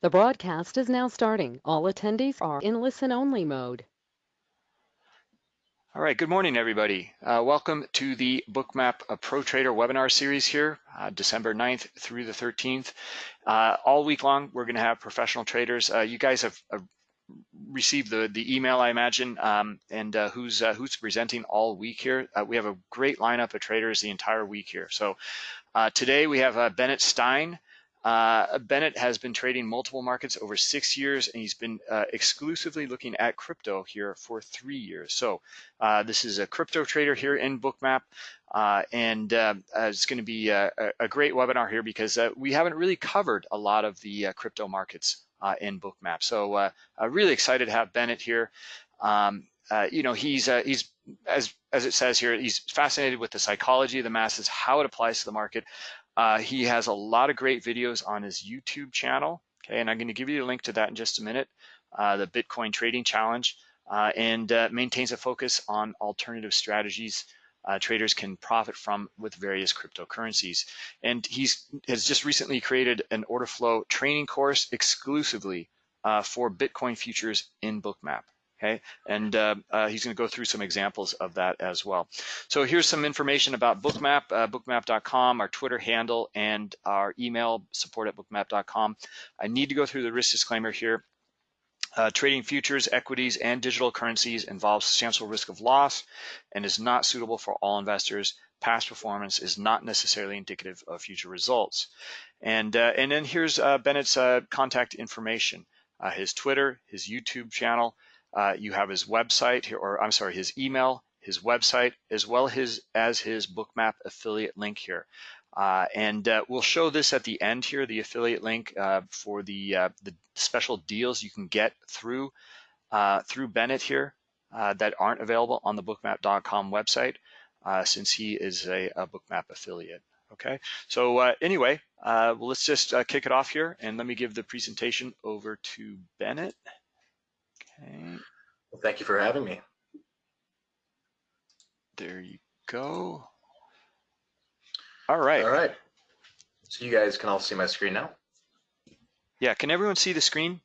The broadcast is now starting. All attendees are in listen-only mode. All right, good morning, everybody. Uh, welcome to the Bookmap Pro Trader webinar series here, uh, December 9th through the 13th. Uh, all week long, we're gonna have professional traders. Uh, you guys have uh, received the, the email, I imagine, um, and uh, who's who's presenting all week here. we have a great lineup of traders the entire week here. So today we have Bennett Stein, uh, Bennett has been trading multiple markets over six years, and he's been uh, exclusively looking at crypto here for three years. So uh, this is a crypto trader here in Bookmap, uh, and uh, it's going to be a, a, great webinar here because uh, we haven't really covered a lot of the crypto markets in Bookmap. So really excited to have Bennett here. Um, you know, he's he's as as it says here, he's fascinated with the psychology of the masses, how it applies to the market. Uh, he has a lot of great videos on his YouTube channel. Okay, and I'm going to give you a link to that in just a minute. Uh, the Bitcoin Trading Challenge, uh, and uh, maintains a focus on alternative strategies uh, traders can profit from with various cryptocurrencies. And he's has just recently created an order flow training course exclusively for Bitcoin futures in Bookmap okay? And uh, uh, he's gonna go through some examples of that as well. So here's some information about Bookmap, uh, bookmap.com, our Twitter handle, and our email, support at bookmap.com. I need to go through the risk disclaimer here. Uh, trading futures, equities, and digital currencies involves substantial risk of loss and is not suitable for all investors. Past performance is not necessarily indicative of future results. And, uh, and then here's uh, Bennett's contact information, his Twitter, his YouTube channel, uh, you have his website, here or I'm sorry, his email, his website, as well his, as his Bookmap affiliate link here. Uh, and uh, we'll show this at the end here, the affiliate link uh, for the, uh, the special deals you can get through, uh, through Bennett here that aren't available on the bookmap.com website since he is a, a Bookmap affiliate. Okay, so anyway, well, let's just kick it off here and let me give the presentation over to Bennett. Okay. Well, thank you for having me. There you go. All right. All right. So you guys can all see my screen now? Yeah, can everyone see the screen?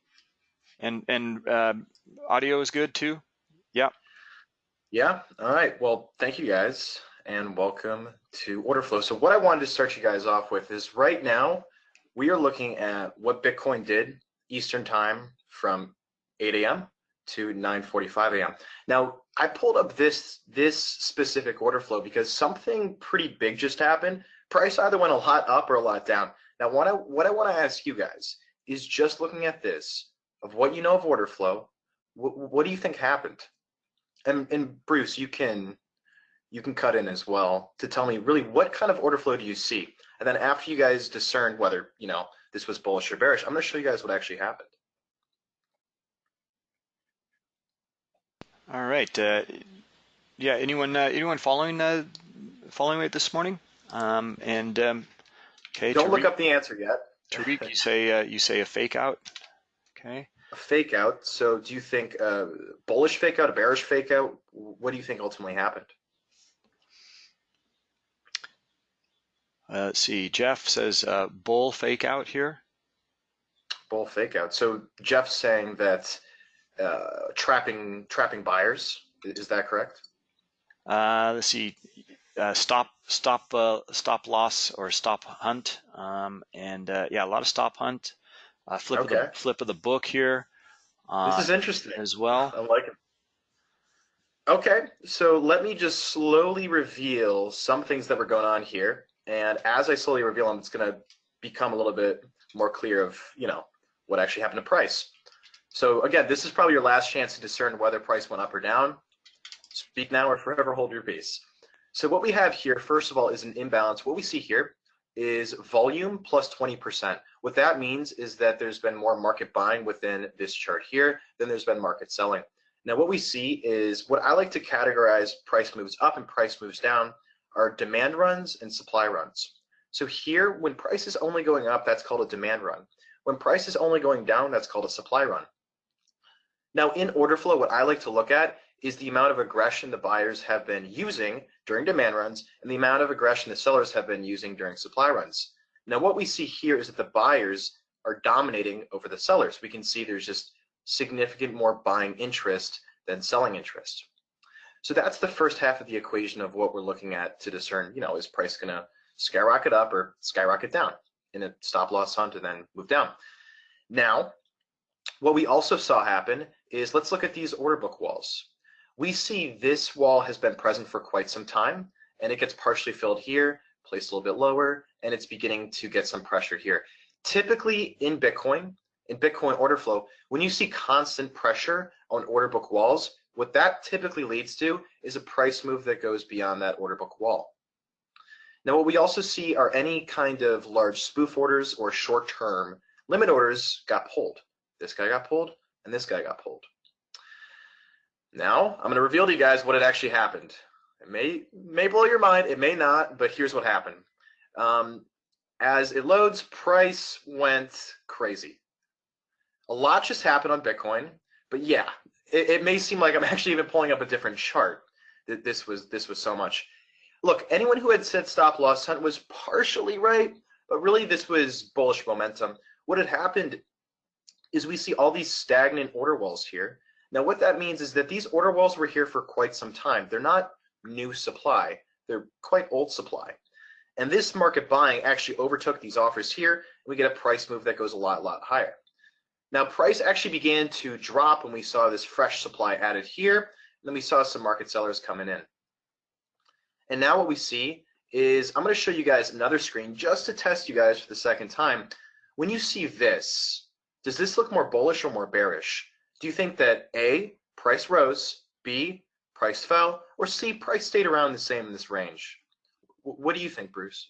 And and uh, audio is good too? Yeah. Yeah, all right. Well, thank you guys and welcome to Order Flow. So what I wanted to start you guys off with is right now, we are looking at what Bitcoin did Eastern time from 8 a.m to 9:45 a.m. Now, I pulled up this this specific order flow because something pretty big just happened. Price either went a lot up or a lot down. Now, what I what I want to ask you guys is just looking at this of what you know of order flow. What, what do you think happened? And and Bruce, you can you can cut in as well to tell me really what kind of order flow do you see? And then after you guys discern whether you know this was bullish or bearish, I'm going to show you guys what actually happened. All right. Uh, yeah. Anyone? Uh, anyone following? Uh, following it this morning? Um, and um, okay. Don't Tariq, look up the answer yet. Tariq, you say uh, you say a fake out. Okay. A fake out. So, do you think uh, bullish fake out, a bearish fake out? What do you think ultimately happened? Uh, let's see. Jeff says uh, bull fake out here. Bull fake out. So Jeff's saying that uh, trapping trapping buyers. Is that correct? Uh, let's see. Uh, stop stop uh, stop loss or stop hunt, um, and uh, yeah, a lot of stop hunt. Uh, flip okay. of the flip of the book here. this is interesting as well. I like it. Okay, so let me just slowly reveal some things that were going on here, and as I slowly reveal them, it's going to become a little bit more clear of you know what actually happened to price. So again, this is probably your last chance to discern whether price went up or down. Speak now or forever hold your peace. So what we have here, first of all, is an imbalance. What we see here is volume plus 20%. What that means is that there's been more market buying within this chart here than there's been market selling. Now what we see is what I like to categorize price moves up and price moves down are demand runs and supply runs. So here, when price is only going up, that's called a demand run. When price is only going down, that's called a supply run. Now in order flow, what I like to look at is the amount of aggression the buyers have been using during demand runs and the amount of aggression the sellers have been using during supply runs. Now what we see here is that the buyers are dominating over the sellers. We can see there's just significant more buying interest than selling interest. So that's the first half of the equation of what we're looking at to discern, you know, is price gonna skyrocket up or skyrocket down in a stop loss hunt and then move down. Now, what we also saw happen is let's look at these order book walls. We see this wall has been present for quite some time and it gets partially filled here, placed a little bit lower, and it's beginning to get some pressure here. Typically in Bitcoin, in Bitcoin order flow, when you see constant pressure on order book walls, what that typically leads to is a price move that goes beyond that order book wall. Now, what we also see are any kind of large spoof orders or short-term limit orders got pulled. This guy got pulled, and this guy got pulled. Now, I'm going to reveal to you guys what had actually happened. It may may blow your mind, it may not, but here's what happened. Um, as it loads, price went crazy. A lot just happened on Bitcoin, but yeah, it, it may seem like I'm actually even pulling up a different chart. That this was this was so much. Look, anyone who had said stop loss hunt was partially right, but really this was bullish momentum. What had happened is we see all these stagnant order walls here. Now what that means is that these order walls were here for quite some time. They're not new supply. They're quite old supply. And this market buying actually overtook these offers here. And we get a price move that goes a lot, lot higher. Now price actually began to drop when we saw this fresh supply added here. And then we saw some market sellers coming in. And now what we see is, I'm gonna show you guys another screen just to test you guys for the second time. When you see this, does this look more bullish or more bearish? Do you think that A, price rose, B, price fell, or C, price stayed around the same in this range? what do you think, Bruce?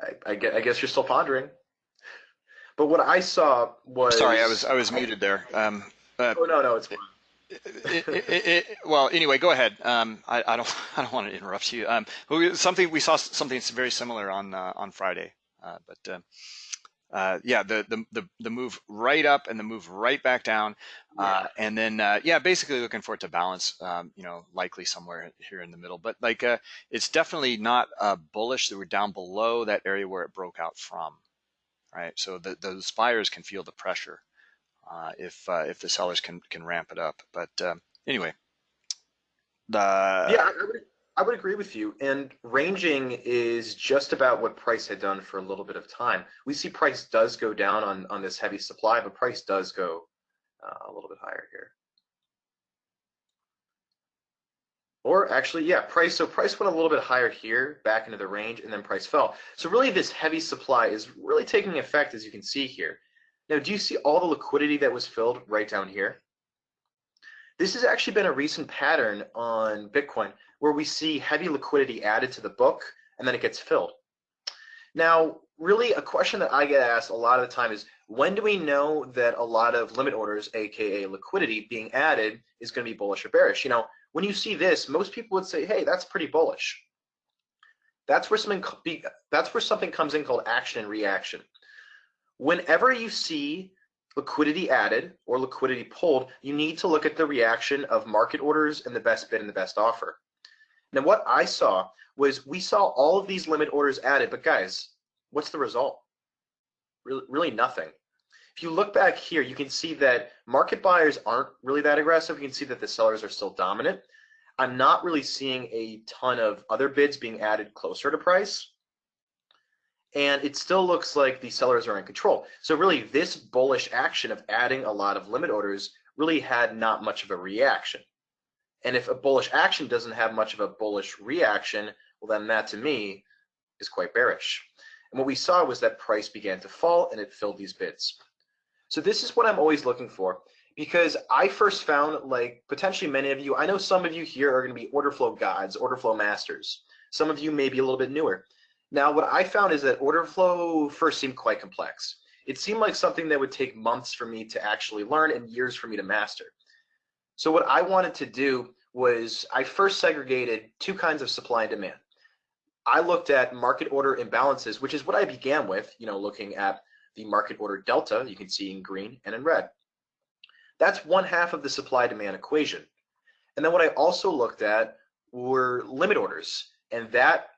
I, I, guess you're still pondering. But what I saw was sorry, I was I was muted there. Um, uh, oh no, no, it's fine. It, it, it, well, anyway, go ahead. Um, I, I, don't I don't want to interrupt you. Um, something we saw something very similar on uh, on Friday, uh, but uh, uh, yeah, the, the, the the move right up and the move right back down, uh, yeah. and then uh, yeah, basically looking for it to balance. Um, you know, likely somewhere here in the middle, but like uh, it's definitely not bullish. That we're down below that area where it broke out from, right? So the, those buyers can feel the pressure if uh, if the sellers can can ramp it up. But um, anyway, the yeah, I would, I would agree with you. And ranging is just about what price had done for a little bit of time. We see price does go down on on this heavy supply, but price does go uh, a little bit higher here. Or actually, yeah, price. So price went a little bit higher here, back into the range, and then price fell. So really, this heavy supply is really taking effect, as you can see here. Now, do you see all the liquidity that was filled right down here? This has actually been a recent pattern on Bitcoin where we see heavy liquidity added to the book and then it gets filled. Now, really a question that I get asked a lot of the time is when do we know that a lot of limit orders, aka liquidity, being added is going to be bullish or bearish? You know, when you see this, most people would say, hey, that's pretty bullish. That's where something that's where something comes in called action and reaction. Whenever you see liquidity added or liquidity pulled, you need to look at the reaction of market orders and the best bid and the best offer. Now, what I saw was we saw all of these limit orders added, but guys, what's the result? Really, really nothing. If you look back here, you can see that market buyers aren't really that aggressive. You can see that the sellers are still dominant. I'm not really seeing a ton of other bids being added closer to price and it still looks like the sellers are in control. So really this bullish action of adding a lot of limit orders really had not much of a reaction. And if a bullish action doesn't have much of a bullish reaction, well then that to me is quite bearish. And what we saw was that price began to fall and it filled these bids. So this is what I'm always looking for because I first found like potentially many of you, I know some of you here are going to be order flow gods, order flow masters. Some of you may be a little bit newer. Now, what I found is that order flow first seemed quite complex. It seemed like something that would take months for me to actually learn and years for me to master. So what I wanted to do was I first segregated two kinds of supply and demand. I looked at market order imbalances, which is what I began with, you know, looking at the market order delta, you can see in green and in red. That's one half of the supply demand equation. And then what I also looked at were limit orders, and that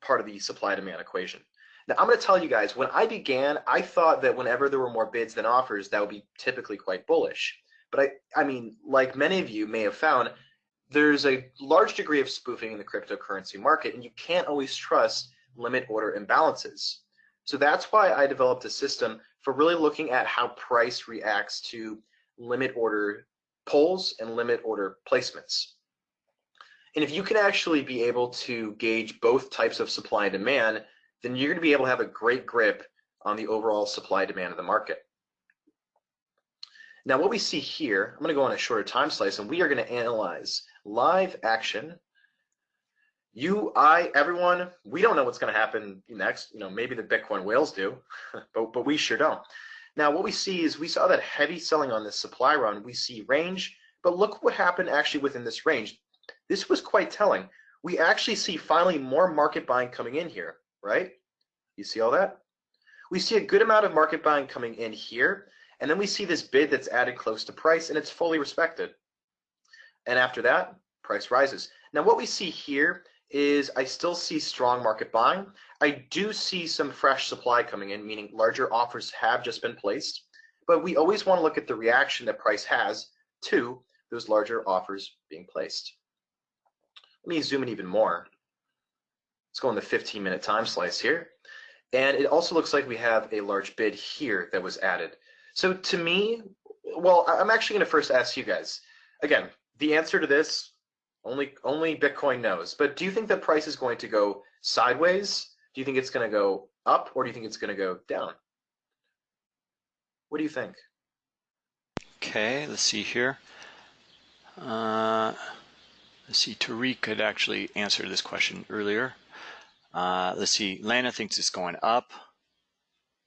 part of the supply demand equation. Now, I'm going to tell you guys, when I began, I thought that whenever there were more bids than offers, that would be typically quite bullish. But I, I mean, like many of you may have found, there's a large degree of spoofing in the cryptocurrency market, and you can't always trust limit order imbalances. So that's why I developed a system for really looking at how price reacts to limit order pulls and limit order placements. And if you can actually be able to gauge both types of supply and demand, then you're going to be able to have a great grip on the overall supply demand of the market. Now what we see here, I'm going to go on a shorter time slice and we are going to analyze live action. You, I, everyone, we don't know what's going to happen next. You know, maybe the Bitcoin whales do, but, but we sure don't. Now what we see is we saw that heavy selling on this supply run. We see range, but look what happened actually within this range. This was quite telling. We actually see finally more market buying coming in here right? You see all that? We see a good amount of market buying coming in here, and then we see this bid that's added close to price, and it's fully respected. And after that, price rises. Now what we see here is I still see strong market buying. I do see some fresh supply coming in, meaning larger offers have just been placed, but we always want to look at the reaction that price has to those larger offers being placed. Let me zoom in even more. Let's go in the 15 minute time slice here. And it also looks like we have a large bid here that was added. So to me, well, I'm actually going to first ask you guys. Again, the answer to this, only only Bitcoin knows. But do you think the price is going to go sideways? Do you think it's going to go up, or do you think it's going to go down? What do you think? Okay, let's see here. Uh, let's see, Tariq had actually answered this question earlier. Uh, let's see. Lana thinks it's going up.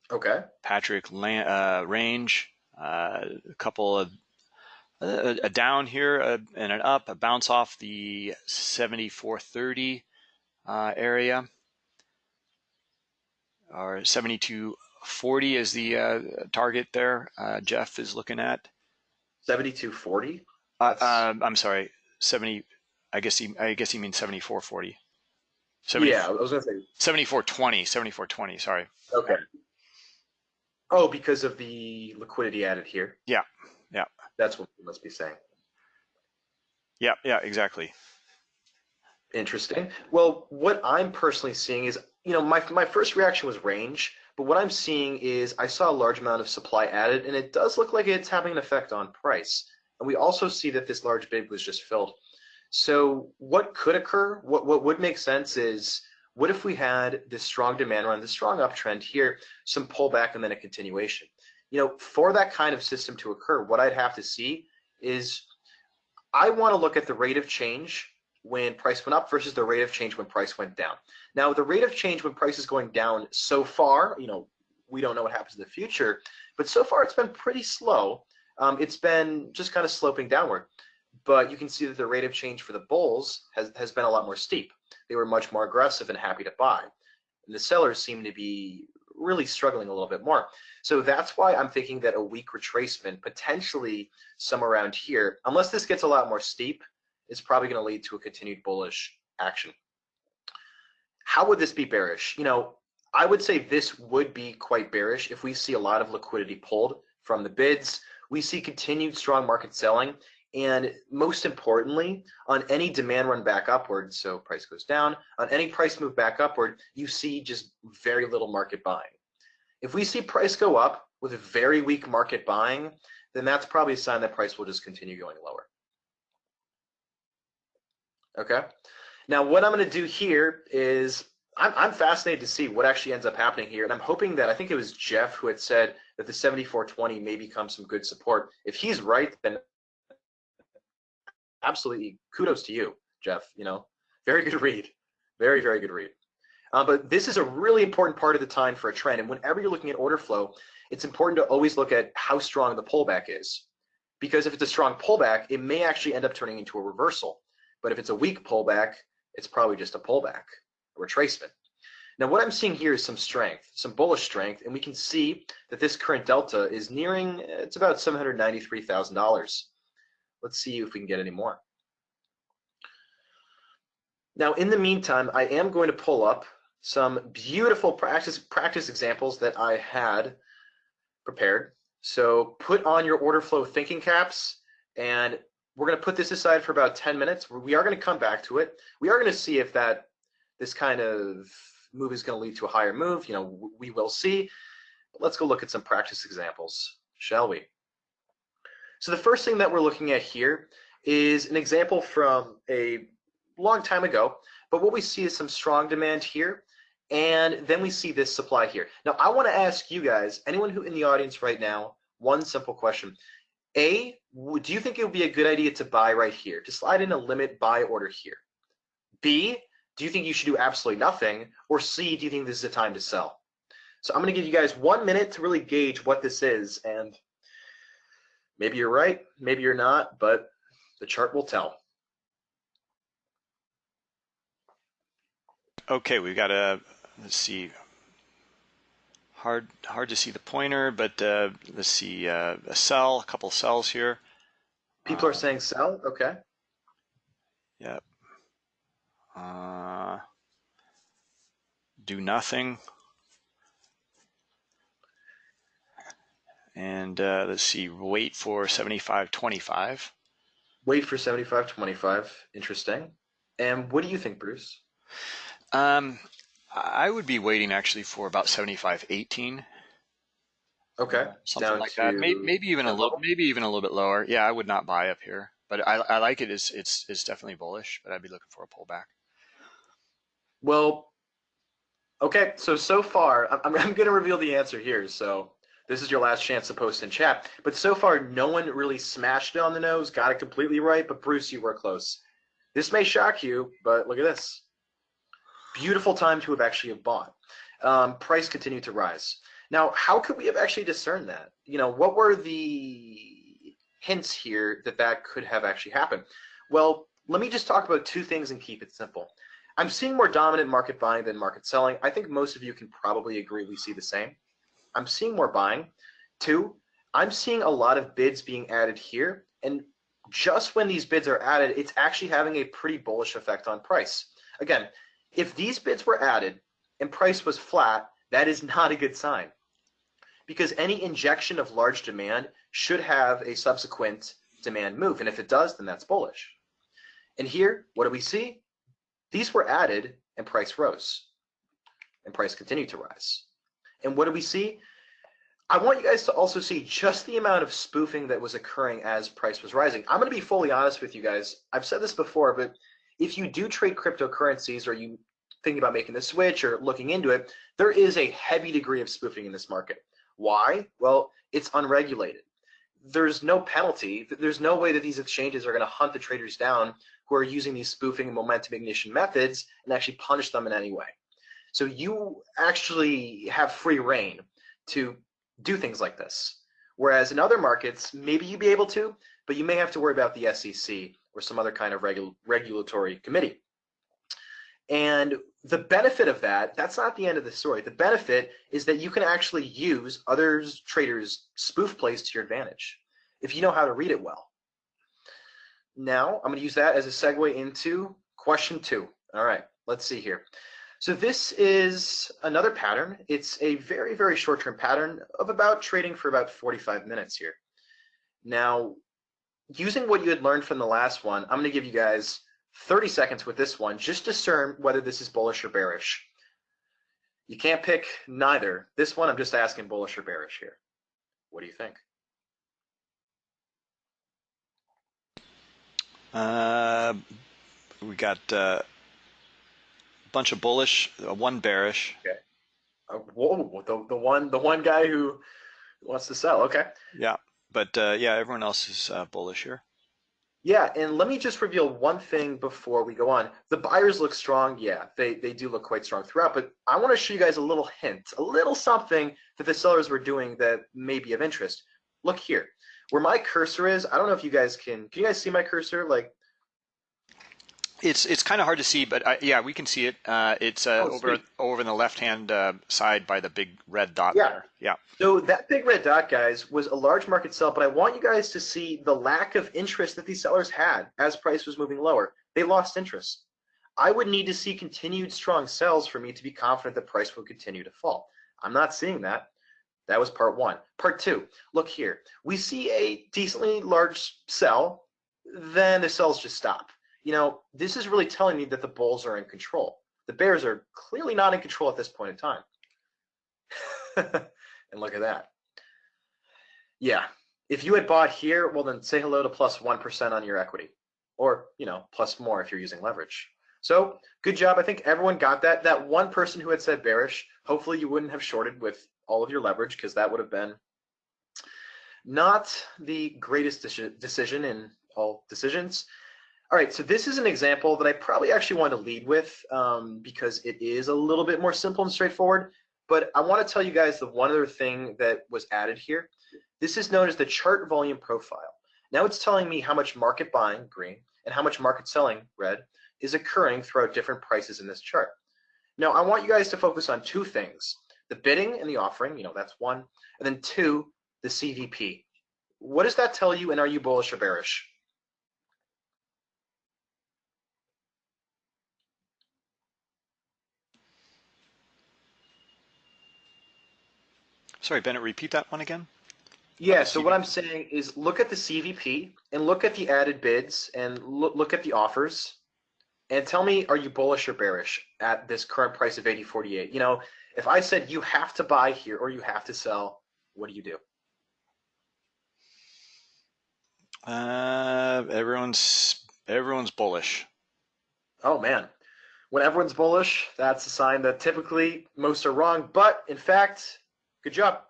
Okay. Patrick, uh, range, uh, a couple of uh, a down here uh, and an up, a bounce off the 7430 uh, area, or 7240 is the uh, target there. Uh, Jeff is looking at 7240. Uh, I'm sorry, 70. I guess he I guess he means 7440. 70, yeah, I was gonna say 7420, 7420, sorry. Okay. Oh, because of the liquidity added here. Yeah, yeah. That's what we must be saying. Yeah, yeah, exactly. Interesting. Well, what I'm personally seeing is, you know, my my first reaction was range, but what I'm seeing is I saw a large amount of supply added, and it does look like it's having an effect on price. And we also see that this large bid was just filled. So what could occur, what, what would make sense is, what if we had this strong demand run, this strong uptrend here, some pullback and then a continuation? You know, for that kind of system to occur, what I'd have to see is I want to look at the rate of change when price went up versus the rate of change when price went down. Now, the rate of change when price is going down so far, you know, we don't know what happens in the future, but so far it's been pretty slow. Um, it's been just kind of sloping downward but you can see that the rate of change for the bulls has, has been a lot more steep. They were much more aggressive and happy to buy. And the sellers seem to be really struggling a little bit more. So that's why I'm thinking that a weak retracement, potentially somewhere around here, unless this gets a lot more steep, is probably going to lead to a continued bullish action. How would this be bearish? You know, I would say this would be quite bearish if we see a lot of liquidity pulled from the bids. We see continued strong market selling and most importantly, on any demand run back upward, so price goes down, on any price move back upward, you see just very little market buying. If we see price go up with very weak market buying, then that's probably a sign that price will just continue going lower. Okay. Now what I'm going to do here is I'm, I'm fascinated to see what actually ends up happening here. And I'm hoping that I think it was Jeff who had said that the 7420 may become some good support. If he's right, then absolutely kudos to you, Jeff. You know, very good read, very very good read. Uh, but this is a really important part of the time for a trend. And whenever you're looking at order flow, it's important to always look at how strong the pullback is. Because if it's a strong pullback, it may actually end up turning into a reversal. But if it's a weak pullback, it's probably just a pullback, a retracement. Now what I'm seeing here is some strength, some bullish strength, and we can see that this current delta is nearing, it's about $793,000. Let's see if we can get any more. Now, in the meantime, I am going to pull up some beautiful practice practice examples that I had prepared. So put on your order flow thinking caps, and we're going to put this aside for about 10 minutes. We are going to come back to it. We are going to see if that this kind of move is going to lead to a higher move. You know, we will see. But let's go look at some practice examples, shall we? So the first thing that we're looking at here is an example from a long time ago, but what we see is some strong demand here, and then we see this supply here. Now, I want to ask you guys, anyone who in the audience right now, one simple question. A, do you think it would be a good idea to buy right here, to slide in a limit buy order here? B, do you think you should do absolutely nothing? Or C, do you think this is a time to sell? So I'm going to give you guys one minute to really gauge what this is, and maybe you're right, maybe you're not, but the chart will tell. Okay, we've got a, let's see, hard hard to see the pointer, but uh, let's see, uh, a sell, a couple sells here. People are Uh, saying sell, okay. Yep. Uh, do nothing. And uh, let's see, wait for 75.25. Wait for 75.25, interesting. And what do you think, Bruce? Um, I would be waiting actually for about 75.18. Okay, something down like that. Maybe, maybe even a little, maybe even a little bit lower. Yeah, I would not buy up here, but I, I like it. It's, it's, it's definitely bullish, but I'd be looking for a pullback. Well, okay, so so far, I'm, I'm, I'm going to reveal the answer here. So this is your last chance to post in chat. But so far, no one really smashed it on the nose, got it completely right. But Bruce, you were close. This may shock you, but look at this. Beautiful time to have actually bought. Um, price continued to rise. Now, how could we have actually discerned that? You know, what were the hints here that that could have actually happened? Well, let me just talk about two things and keep it simple. I'm seeing more dominant market buying than market selling. I think most of you can probably agree we see the same. I'm seeing more buying. Two, I'm seeing a lot of bids being added here. And just when these bids are added, it's actually having a pretty bullish effect on price. Again, if these bids were added and price was flat, that is not a good sign. Because any injection of large demand should have a subsequent demand move. And if it does, then that's bullish. And here, what do we see? These were added and price rose. And price continued to rise. And what do we see? I want you guys to also see just the amount of spoofing that was occurring as price was rising. I'm going to be fully honest with you guys. I've said this before, but if you do trade cryptocurrencies or you think about making the switch or looking into it, there is a heavy degree of spoofing in this market. Why? Well, it's unregulated. There's no penalty. There's no way that these exchanges are going to hunt the traders down who are using these spoofing and momentum ignition methods and actually punish them in any way. So you actually have free rein to do things like this. Whereas in other markets, maybe you'd be able to, but you may have to worry about the SEC or some other kind of regu regulatory committee. And the benefit of that, that's not the end of the story. The benefit is that you can actually use others traders' spoof plays to your advantage if you know how to read it well. Now, I'm going to use that as a segue into question two. All right, let's see here. So this is another pattern. It's a very, very short-term pattern of about trading for about 45 minutes here. Now, using what you had learned from the last one, I'm going to give you guys 30 seconds with this one, just discern whether this is bullish or bearish. You can't pick neither. This one, I'm just asking bullish or bearish here. What do you think? Uh, we got uh, bunch of bullish, uh, one bearish. Uh, whoa, the, the one the one guy who wants to sell. Okay. Yeah, but uh, yeah, everyone else is uh, bullish here. Yeah, and let me just reveal one thing before we go on. The buyers look strong. Yeah, they, they do look quite strong throughout, but I want to show you guys a little hint, a little something that the sellers were doing that may be of interest. Look here. Where my cursor is, I don't know if you guys can, can you guys see my cursor? Like, It's it's kind of hard to see, but I, yeah, we can see it. Uh, it's uh, Oh, over sweet. over in the left hand uh, side by the big red dot Yeah. there. Yeah. so that big red dot, guys, was a large market sell, but I want you guys to see the lack of interest that these sellers had as price was moving lower. They lost interest. I would need to see continued strong sells for me to be confident that price will continue to fall. I'm not seeing that. That was part one. Part two, look here. We see a decently large sell, then the sells just stop. You know, this is really telling me that the bulls are in control. The bears are clearly not in control at this point in time. and look at that. Yeah, if you had bought here, well then say hello to plus 1 on your equity. Or, you know, plus more if you're using leverage. So good job. I think everyone got that. That one person who had said bearish, hopefully you wouldn't have shorted with all of your leverage because that would have been not the greatest decision in all decisions. All right, so this is an example that I probably actually want to lead with um, because it is a little bit more simple and straightforward. But I want to tell you guys the one other thing that was added here. This is known as the chart volume profile. Now it's telling me how much market buying, green, and how much market selling, red, is occurring throughout different prices in this chart. Now I want you guys to focus on two things, the bidding and the offering, you know, that's one, and then two, the CVP. What does that tell you and are you bullish or bearish? Sorry, Bennett, repeat that one again. Yeah, so what I'm saying is look at the CVP and look at the added bids and look, look at the offers and tell me, are you bullish or bearish at this current price of 80.48? You know, if I said you have to buy here or you have to sell, what do you do? Uh, everyone's everyone's bullish. Oh man, when everyone's bullish, that's a sign that typically most are wrong. But in fact, good job,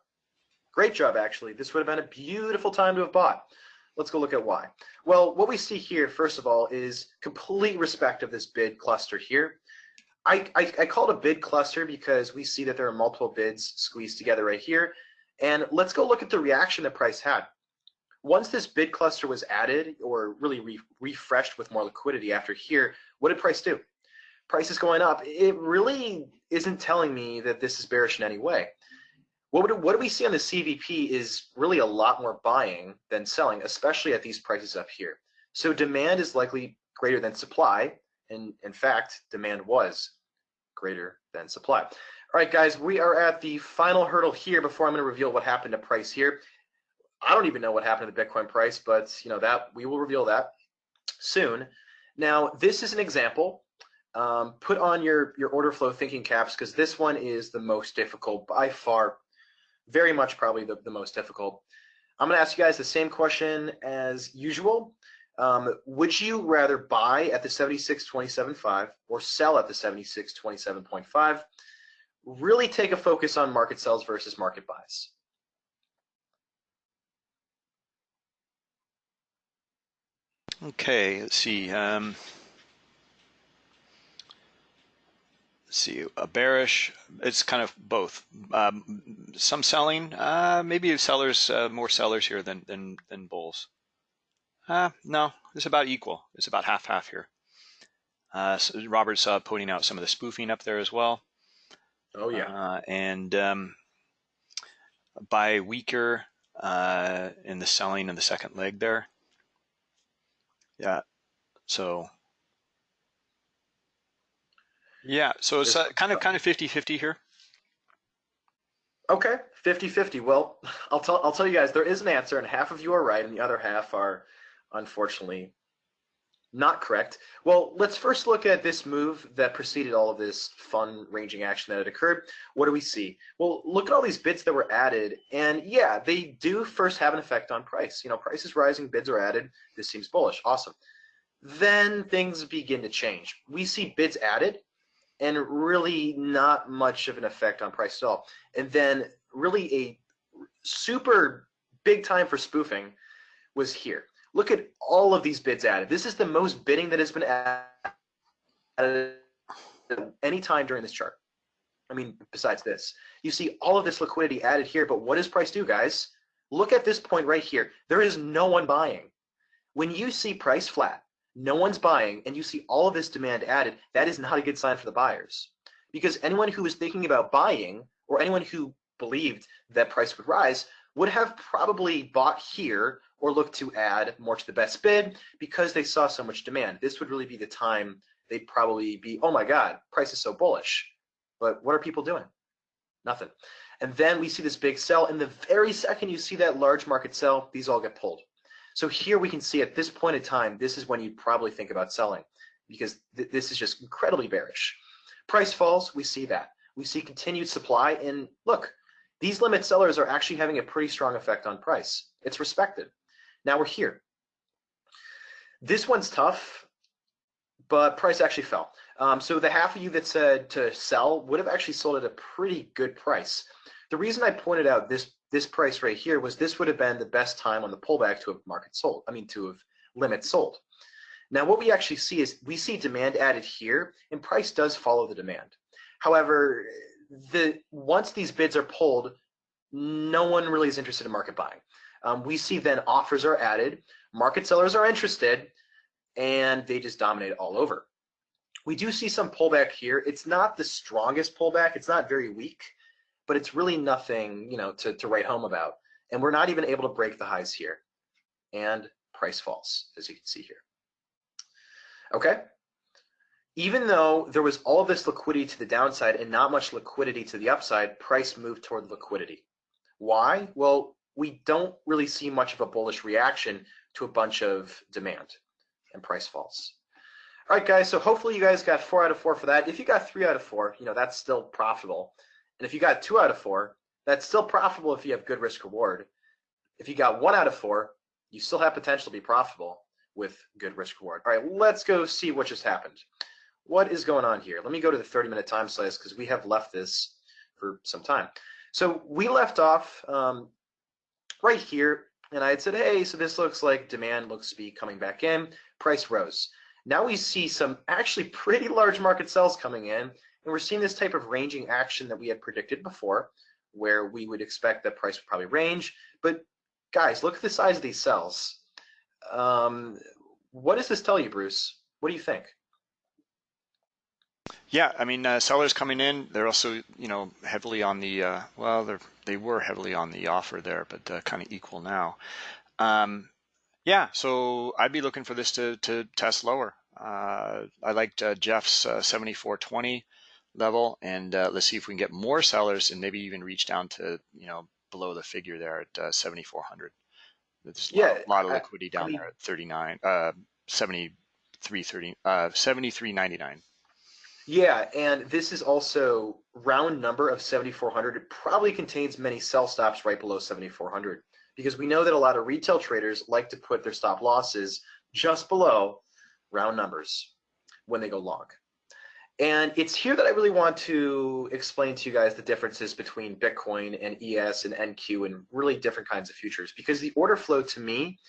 great job actually. This would have been a beautiful time to have bought. Let's go look at why. Well, what we see here, first of all, is complete respect of this bid cluster here. I, I, I call it a bid cluster because we see that there are multiple bids squeezed together right here. And let's go look at the reaction that price had. Once this bid cluster was added or really re refreshed with more liquidity after here, what did price do? Price is going up. It really isn't telling me that this is bearish in any way. What, would, what do we see on the CVP is really a lot more buying than selling, especially at these prices up here. So demand is likely greater than supply, and in fact, demand was greater than supply. All right, guys, we are at the final hurdle here before I'm going to reveal what happened to price here. I don't even know what happened to the Bitcoin price, but you know that we will reveal that soon. Now, this is an example. Um, put on your your order flow thinking caps because this one is the most difficult by far very much probably the, the most difficult. I'm going to ask you guys the same question as usual. Um, would you rather buy at the 76.27.5 or sell at the 76.27.5? Really take a focus on market sells versus market buys. Okay, let's see. Um, see, a bearish, it's kind of both. Um, some selling, uh, maybe sellers, uh, more sellers here than, than, than bulls. Uh, no, it's about equal. It's about half-half here. Uh, so Robert's uh, pointing out some of the spoofing up there as well. Oh, yeah. Uh, and um, buy weaker uh, in the selling in the second leg there. Yeah, so yeah, so it's uh, kind of kind of 50-50 here. Okay, 50-50. Well, I'll tell I'll tell you guys there is an answer, and half of you are right, and the other half are unfortunately not correct. Well, let's first look at this move that preceded all of this fun ranging action that had occurred. What do we see? Well, look at all these bids that were added, and yeah, they do first have an effect on price. You know, price is rising, bids are added. This seems bullish. Awesome. Then things begin to change. We see bids added, and really not much of an effect on price at all. And then really a super big time for spoofing was here. Look at all of these bids added. This is the most bidding that has been added any time during this chart. I mean, besides this, you see all of this liquidity added here, but what does price do, guys? Look at this point right here. There is no one buying. When you see price flat, no one's buying, and you see all of this demand added, that is not a good sign for the buyers. Because anyone who was thinking about buying, or anyone who believed that price would rise, would have probably bought here or looked to add more to the best bid because they saw so much demand. This would really be the time they'd probably be, oh my God, price is so bullish. But what are people doing? Nothing. And then we see this big sell. And the very second you see that large market sell, these all get pulled. So here we can see at this point in time, this is when you probably think about selling because th this is just incredibly bearish. Price falls, we see that. We see continued supply and look, these limit sellers are actually having a pretty strong effect on price. It's respected. Now we're here. This one's tough, but price actually fell. Um, so the half of you that said to sell would have actually sold at a pretty good price. The reason I pointed out this this price right here was this would have been the best time on the pullback to have market sold. I mean to have limit sold. Now what we actually see is we see demand added here and price does follow the demand. However, the once these bids are pulled, no one really is interested in market buying. Um, we see then offers are added, market sellers are interested, and they just dominate all over. We do see some pullback here. It's not the strongest pullback. It's not very weak, but it's really nothing, you know, to, to write home about. And we're not even able to break the highs here. And price falls, as you can see here. Okay. Even though there was all this liquidity to the downside and not much liquidity to the upside, price moved toward liquidity. Why? Well, we don't really see much of a bullish reaction to a bunch of demand and price falls. All right, guys, so hopefully you guys got four out of four for that. If you got three out of four, you know, that's still profitable. And if you got two out of four, that's still profitable if you have good risk reward. If you got one out of four, you still have potential to be profitable with good risk reward. All right, let's go see what just happened. What is going on here? Let me go to the 30 minute time slice because we have left this for some time. So we left off um, right here and I had said, hey, so this looks like demand looks to be coming back in, price rose. Now we see some actually pretty large market sells coming in, and we're seeing this type of ranging action that we had predicted before, where we would expect that price would probably range. But guys, look at the size of these sells. Um, what does this tell you, Bruce? What do you think? Yeah, I mean, uh, sellers coming in, they're also, you know, heavily on the, uh, well, they're, they were heavily on the offer there, but uh, kind of equal now. Um, yeah, so I'd be looking for this to, to test lower. Uh, I liked uh, Jeff's uh, 7420 level, and uh, let's see if we can get more sellers and maybe even reach down to you know below the figure there at uh, 7400. There's a yeah, lot, lot of liquidity down I mean, there at 39, uh, 73, 30, uh, 73.99. Yeah, and this is also round number of 7400. It probably contains many sell stops right below 7400 because we know that a lot of retail traders like to put their stop losses just below round numbers when they go long. And it's here that I really want to explain to you guys the differences between Bitcoin and ES and NQ and really different kinds of futures because the order flow to me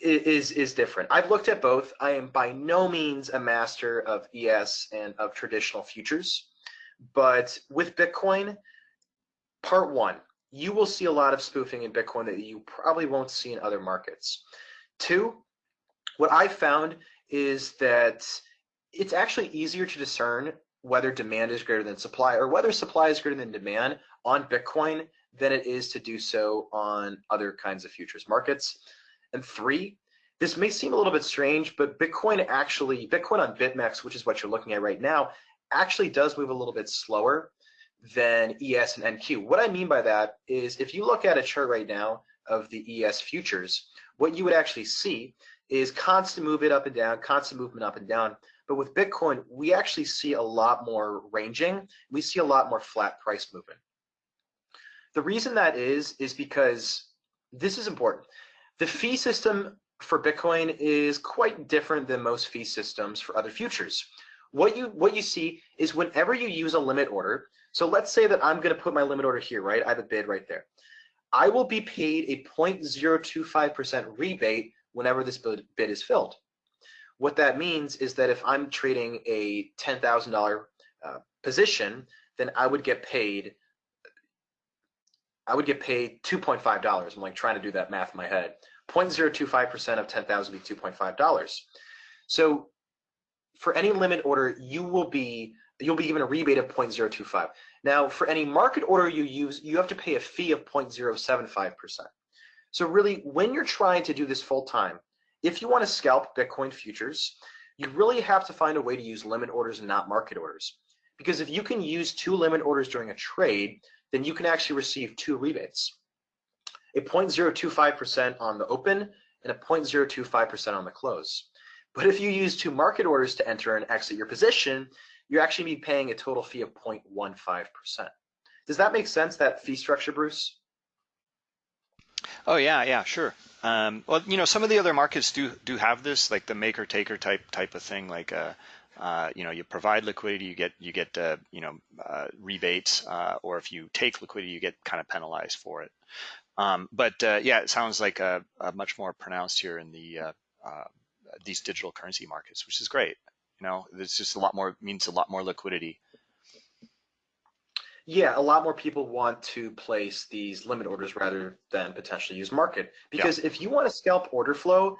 is is different. I've looked at both. I am by no means a master of ES and of traditional futures, but with Bitcoin, part one, you will see a lot of spoofing in Bitcoin that you probably won't see in other markets. Two, what I found is that it's actually easier to discern whether demand is greater than supply or whether supply is greater than demand on Bitcoin than it is to do so on other kinds of futures markets. And three, this may seem a little bit strange, but Bitcoin actually, Bitcoin on BitMEX, which is what you're looking at right now, actually does move a little bit slower than ES and NQ. What I mean by that is if you look at a chart right now of the ES futures, what you would actually see is constant movement up and down, constant movement up and down. But with Bitcoin, we actually see a lot more ranging. We see a lot more flat price movement. The reason that is, is because this is important. The fee system for Bitcoin is quite different than most fee systems for other futures. What you what you see is whenever you use a limit order, so let's say that I'm going to put my limit order here, right? I have a bid right there. I will be paid a 0.025% rebate whenever this bid is filled. What that means is that if I'm trading a $10,000 uh, position, then I would get paid I would get paid $2.5. I'm like trying to do that math in my head. 0.025% of 10,000 would be $2.5. So for any limit order, you will be you'll be given a rebate of 0.025. Now, for any market order you use, you have to pay a fee of 0.075%. So really, when you're trying to do this full time, if you want to scalp Bitcoin futures, you really have to find a way to use limit orders and not market orders. Because if you can use two limit orders during a trade, then you can actually receive two rebates. A 0.025% on the open and a 0.025% on the close. But if you use two market orders to enter and exit your position, you're actually be paying a total fee of 0.15%. Does that make sense, that fee structure, Bruce? Oh yeah, yeah, sure. Um, well, you know, some of the other markets do do have this, like the maker taker type type of thing. Like, uh, uh, you know, you provide liquidity, you get you get uh, you know uh, rebates, uh, or if you take liquidity, you get kind of penalized for it. Um, but uh, yeah, it sounds like a, a, much more pronounced here in the these digital currency markets, which is great. You know, it's just a lot more means a lot more liquidity. Yeah, a lot more people want to place these limit orders rather than potentially use market. Because yeah. if you want to scalp order flow,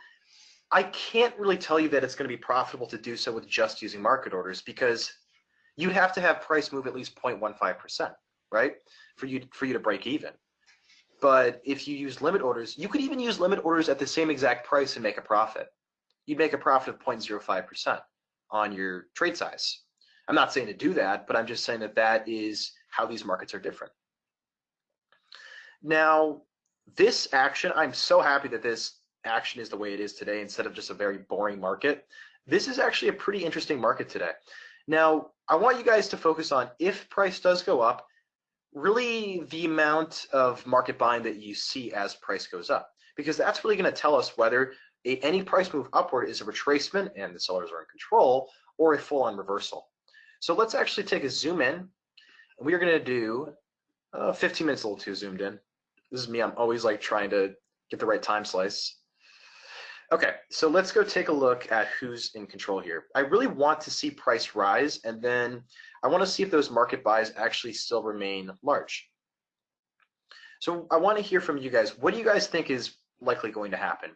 I can't really tell you that it's going to be profitable to do so with just using market orders because you'd have to have price move at least 0.15%, right? For you for you to break even. But if you use limit orders, you could even use limit orders at the same exact price and make a profit. You'd make a profit of 0.05% on your trade size. I'm not saying to do that, but I'm just saying that that is how these markets are different. Now, this action, I'm so happy that this action is the way it is today instead of just a very boring market. This is actually a pretty interesting market today. Now, I want you guys to focus on if price does go up, really the amount of market buying that you see as price goes up, because that's really going to tell us whether a, any price move upward is a retracement and the sellers are in control or a full-on reversal. So let's actually take a zoom in we are going to do uh, 15 minutes a little too zoomed in. This is me. I'm always like trying to get the right time slice. Okay, so let's go take a look at who's in control here. I really want to see price rise, and then I want to see if those market buys actually still remain large. So I want to hear from you guys. What do you guys think is likely going to happen?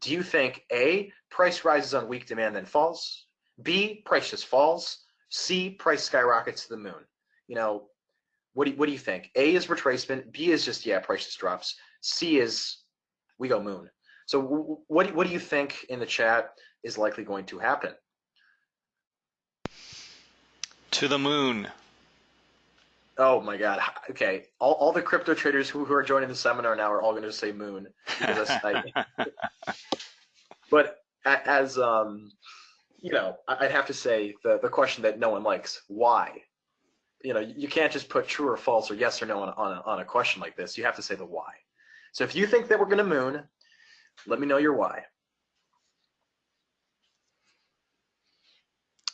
Do you think A, price rises on weak demand then falls? B, price just falls? C, price skyrockets to the moon? You know, what do you, what do you think? A is retracement. B is just yeah, price just drops. C is we go moon. So what what do you think in the chat is likely going to happen? To the moon. Oh my God. Okay. All, all the crypto traders who, who are joining the seminar now are all going to say moon. I, but as um, you know, I'd have to say the the question that no one likes: why? You know, you can't just put true or false or yes or no on, on, a, on a question like this. You have to say the why. So if you think that we're going to moon, let me know your why.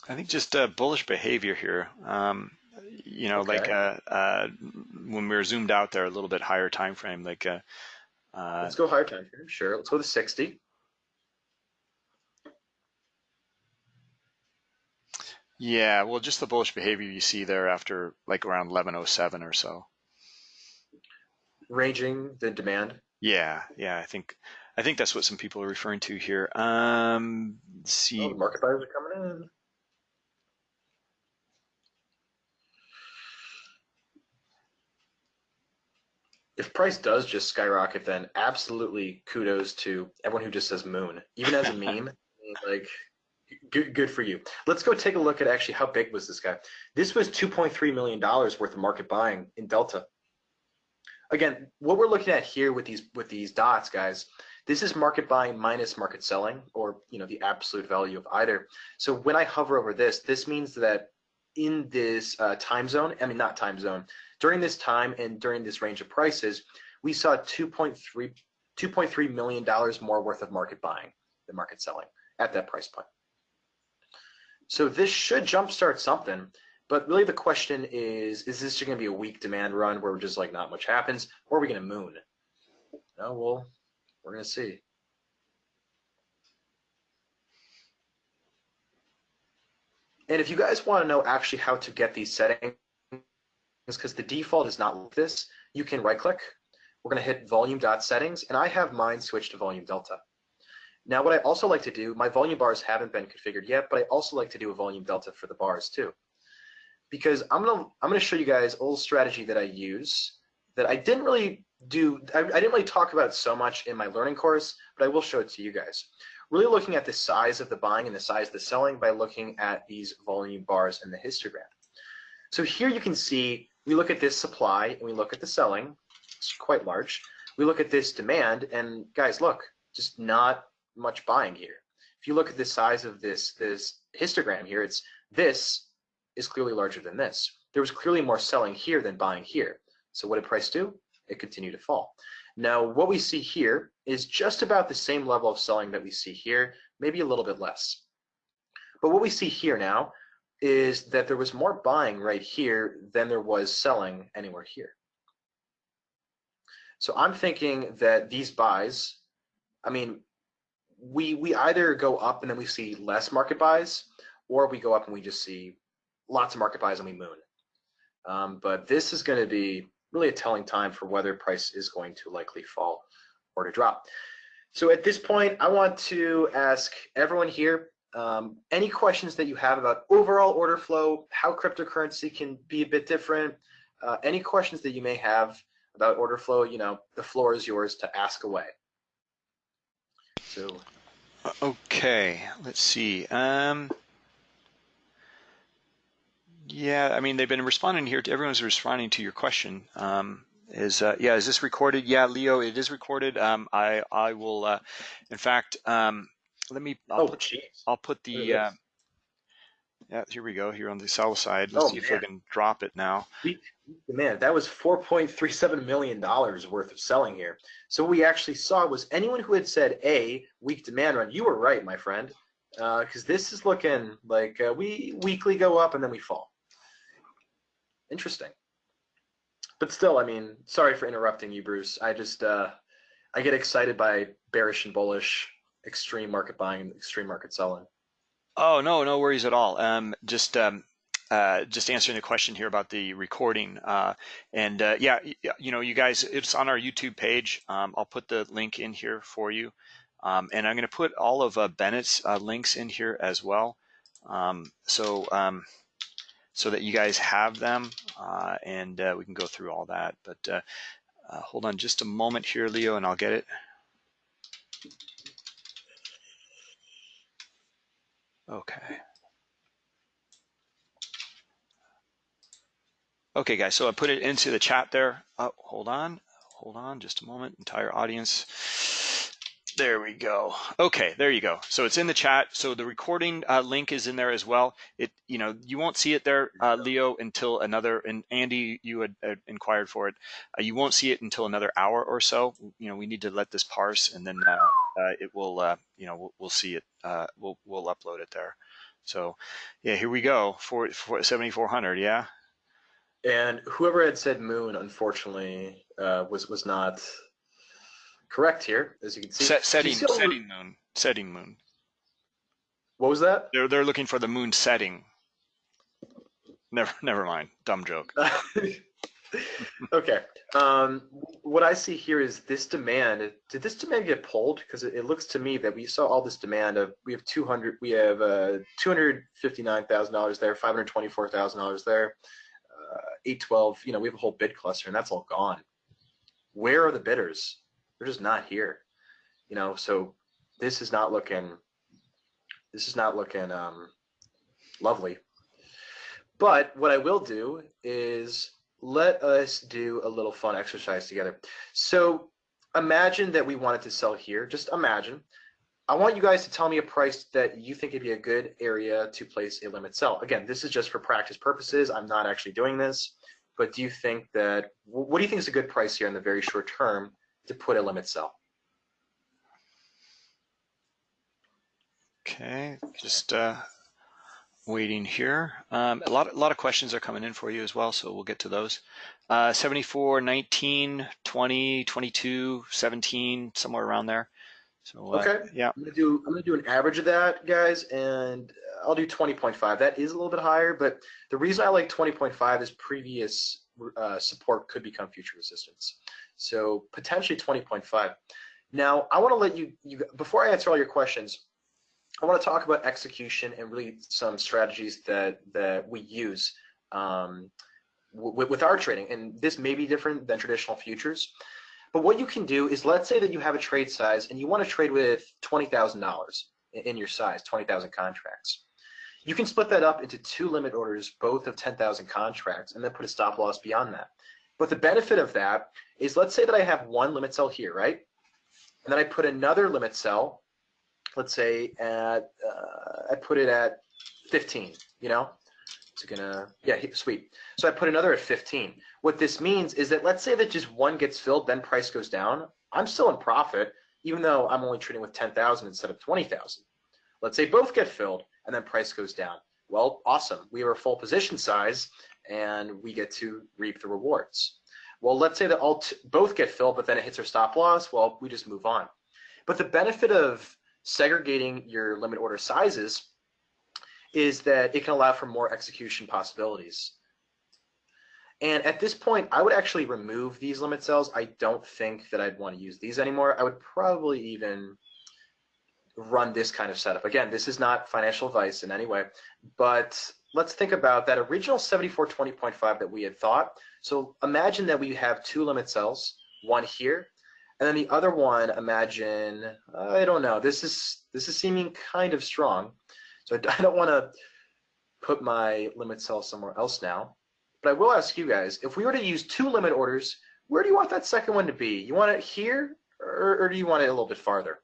I think just uh, bullish behavior here. Um, you know, okay. like uh, uh, when we were zoomed out there a little bit higher time frame, like. Uh, uh, Let's go higher time frame. Sure. Let's go to 60. Yeah, well, just the bullish behavior you see there after like around 1107 or so. Ranging the demand. Yeah, yeah, I think I think that's what some people are referring to here. Um, see, oh, market buyers are coming in. If price does just skyrocket, then absolutely kudos to everyone who just says moon, even as a meme. like Good, good for you. Let's go take a look at actually how big was this guy. This was 2.3 million dollars worth of market buying in Delta. Again, what we're looking at here with these with these dots, guys, this is market buying minus market selling, or you know the absolute value of either. So when I hover over this, this means that in this uh, time zone, I mean not time zone, during this time and during this range of prices, we saw 2.3 2.3 million dollars more worth of market buying than market selling at that price point. So this should jumpstart something. But really the question is, is this going to be a weak demand run where just like not much happens, or are we going to moon? No, well, we're going to see. And if you guys want to know actually how to get these settings, because the default is not like this, you can right click. We're going to hit volume dot settings, and I have mine switched to volume delta. Now, what I also like to do, my volume bars haven't been configured yet, but I also like to do a volume delta for the bars too. Because I'm gonna I'm gonna show you guys a little strategy that I use that I didn't really do, I, I didn't really talk about it so much in my learning course, but I will show it to you guys. really looking at the size of the buying and the size of the selling by looking at these volume bars in the histogram. So here you can see, we look at this supply and we look at the selling, it's quite large. We look at this demand and guys, look, just not much buying here. If you look at the size of this, this histogram here, it's this is clearly larger than this. There was clearly more selling here than buying here. So what did price do? It continued to fall. Now, what we see here is just about the same level of selling that we see here, maybe a little bit less. But what we see here now is that there was more buying right here than there was selling anywhere here. So I'm thinking that these buys, I mean, we we either go up and then we see less market buys, or we go up and we just see lots of market buys and we moon. Um, but this is going to be really a telling time for whether price is going to likely fall or to drop. So at this point, I want to ask everyone here um, any questions that you have about overall order flow, how cryptocurrency can be a bit different, uh, any questions that you may have about order flow, you know, the floor is yours to ask away. So. Okay, let's see. Um, yeah, I mean, they've been responding here. To, everyone's responding to your question. Um, is uh, yeah, is this recorded? Yeah, Leo, it is recorded. Um, I I will. Uh, in fact, um, let me. I'll oh, put, geez. I'll put the. Uh, yeah, here we go. Here on the sell side. Let's Oh, see if we can drop it now. Man, that was $4.37 million worth of selling here. So what we actually saw was anyone who had said A, weak demand run, you were right, my friend. Because this is looking like uh, we weakly go up and then we fall. Interesting. But still, I mean, sorry for interrupting you, Bruce. I just, uh, I get excited by bearish and bullish, extreme market buying and extreme market selling. Oh no, no worries at all. Um, just um, uh, just answering the question here about the recording. Uh, and uh, yeah, you know, you guys, it's on our YouTube page. Um, I'll put the link in here for you, um, and I'm going to put all of uh, Bennett's uh, links in here as well, um, so um, so that you guys have them, uh, and we can go through all that. But hold on just a moment here, Leo, and I'll get it. Okay. Okay, guys, so I put it into the chat there. Oh, hold on, hold on just a moment, entire audience. There we go. Okay, there you go. So it's in the chat. So the recording uh, link is in there as well. It, you know, you won't see it there, uh, Leo, until another. And Andy, you had uh, inquired for it. Uh, you won't see it until another hour or so. You know, we need to let this parse, and then uh, it will. Uh, you know, we'll, we'll see it. Uh, we'll we'll upload it there. So, yeah, here we go. For, for 7400. Yeah. And whoever had said moon, unfortunately, uh, was was not correct here, as you can see. Set, setting see setting moon. Setting moon. What was that? They're they're looking for the moon setting. Never never mind. Dumb joke. okay. Um, what I see here is this demand. Did this demand get pulled? Because it, it looks to me that we saw all this demand of we have 200, we have uh, 259 thousand dollars there, 524 thousand dollars there, uh, 812. You know, we have a whole bid cluster, and that's all gone. Where are the bidders? They're just not here. You know, so this is not looking. This is not looking um, lovely. But what I will do is let us do a little fun exercise together. So imagine that we wanted to sell here. Just imagine. I want you guys to tell me a price that you think would be a good area to place a limit sell. Again, this is just for practice purposes. I'm not actually doing this. But do you think that, what do you think is a good price here in the very short term to put a limit sell? Okay, just uh, waiting here. Um, a lot a lot of questions are coming in for you as well, so we'll get to those. Uh, 74, 19, 20, 22, 17, somewhere around there. So uh, Okay. yeah. I'm gonna do I'm gonna do an average of that, guys, and I'll do 20.5. That is a little bit higher, but the reason I like 20.5 is previous uh, support could become future resistance. So potentially 20.5. Now I want to let you you before I answer all your questions. I want to talk about execution and really some strategies that that we use um, with, our trading, and this may be different than traditional futures. But what you can do is let's say that you have a trade size and you want to trade with $20,000 in your size, 20,000 contracts. You can split that up into two limit orders, both of 10,000 contracts, and then put a stop loss beyond that. But the benefit of that is let's say that I have one limit sell here, right? And then I put another limit sell, let's say at, uh, I put it at 15, you know? It's gonna, yeah, sweet. So I put another at 15. What this means is that let's say that just one gets filled, then price goes down. I'm still in profit, even though I'm only trading with 10,000 instead of 20,000. Let's say both get filled and then price goes down. Well, awesome. We are a full position size and we get to reap the rewards. Well, let's say that all both get filled, but then it hits our stop loss. Well, we just move on. But the benefit of segregating your limit order sizes is that it can allow for more execution possibilities. And at this point, I would actually remove these limit sells. I don't think that I'd want to use these anymore. I would probably even run this kind of setup. Again, this is not financial advice in any way, but let's think about that original 7420.5 that we had thought. So imagine that we have two limit sells, one here, and then the other one, imagine, I don't know, this is, this is seeming kind of strong. So I don't want to put my limit sell somewhere else now. But I will ask you guys, if we were to use two limit orders, where do you want that second one to be? You want it here, or, or do you want it a little bit farther?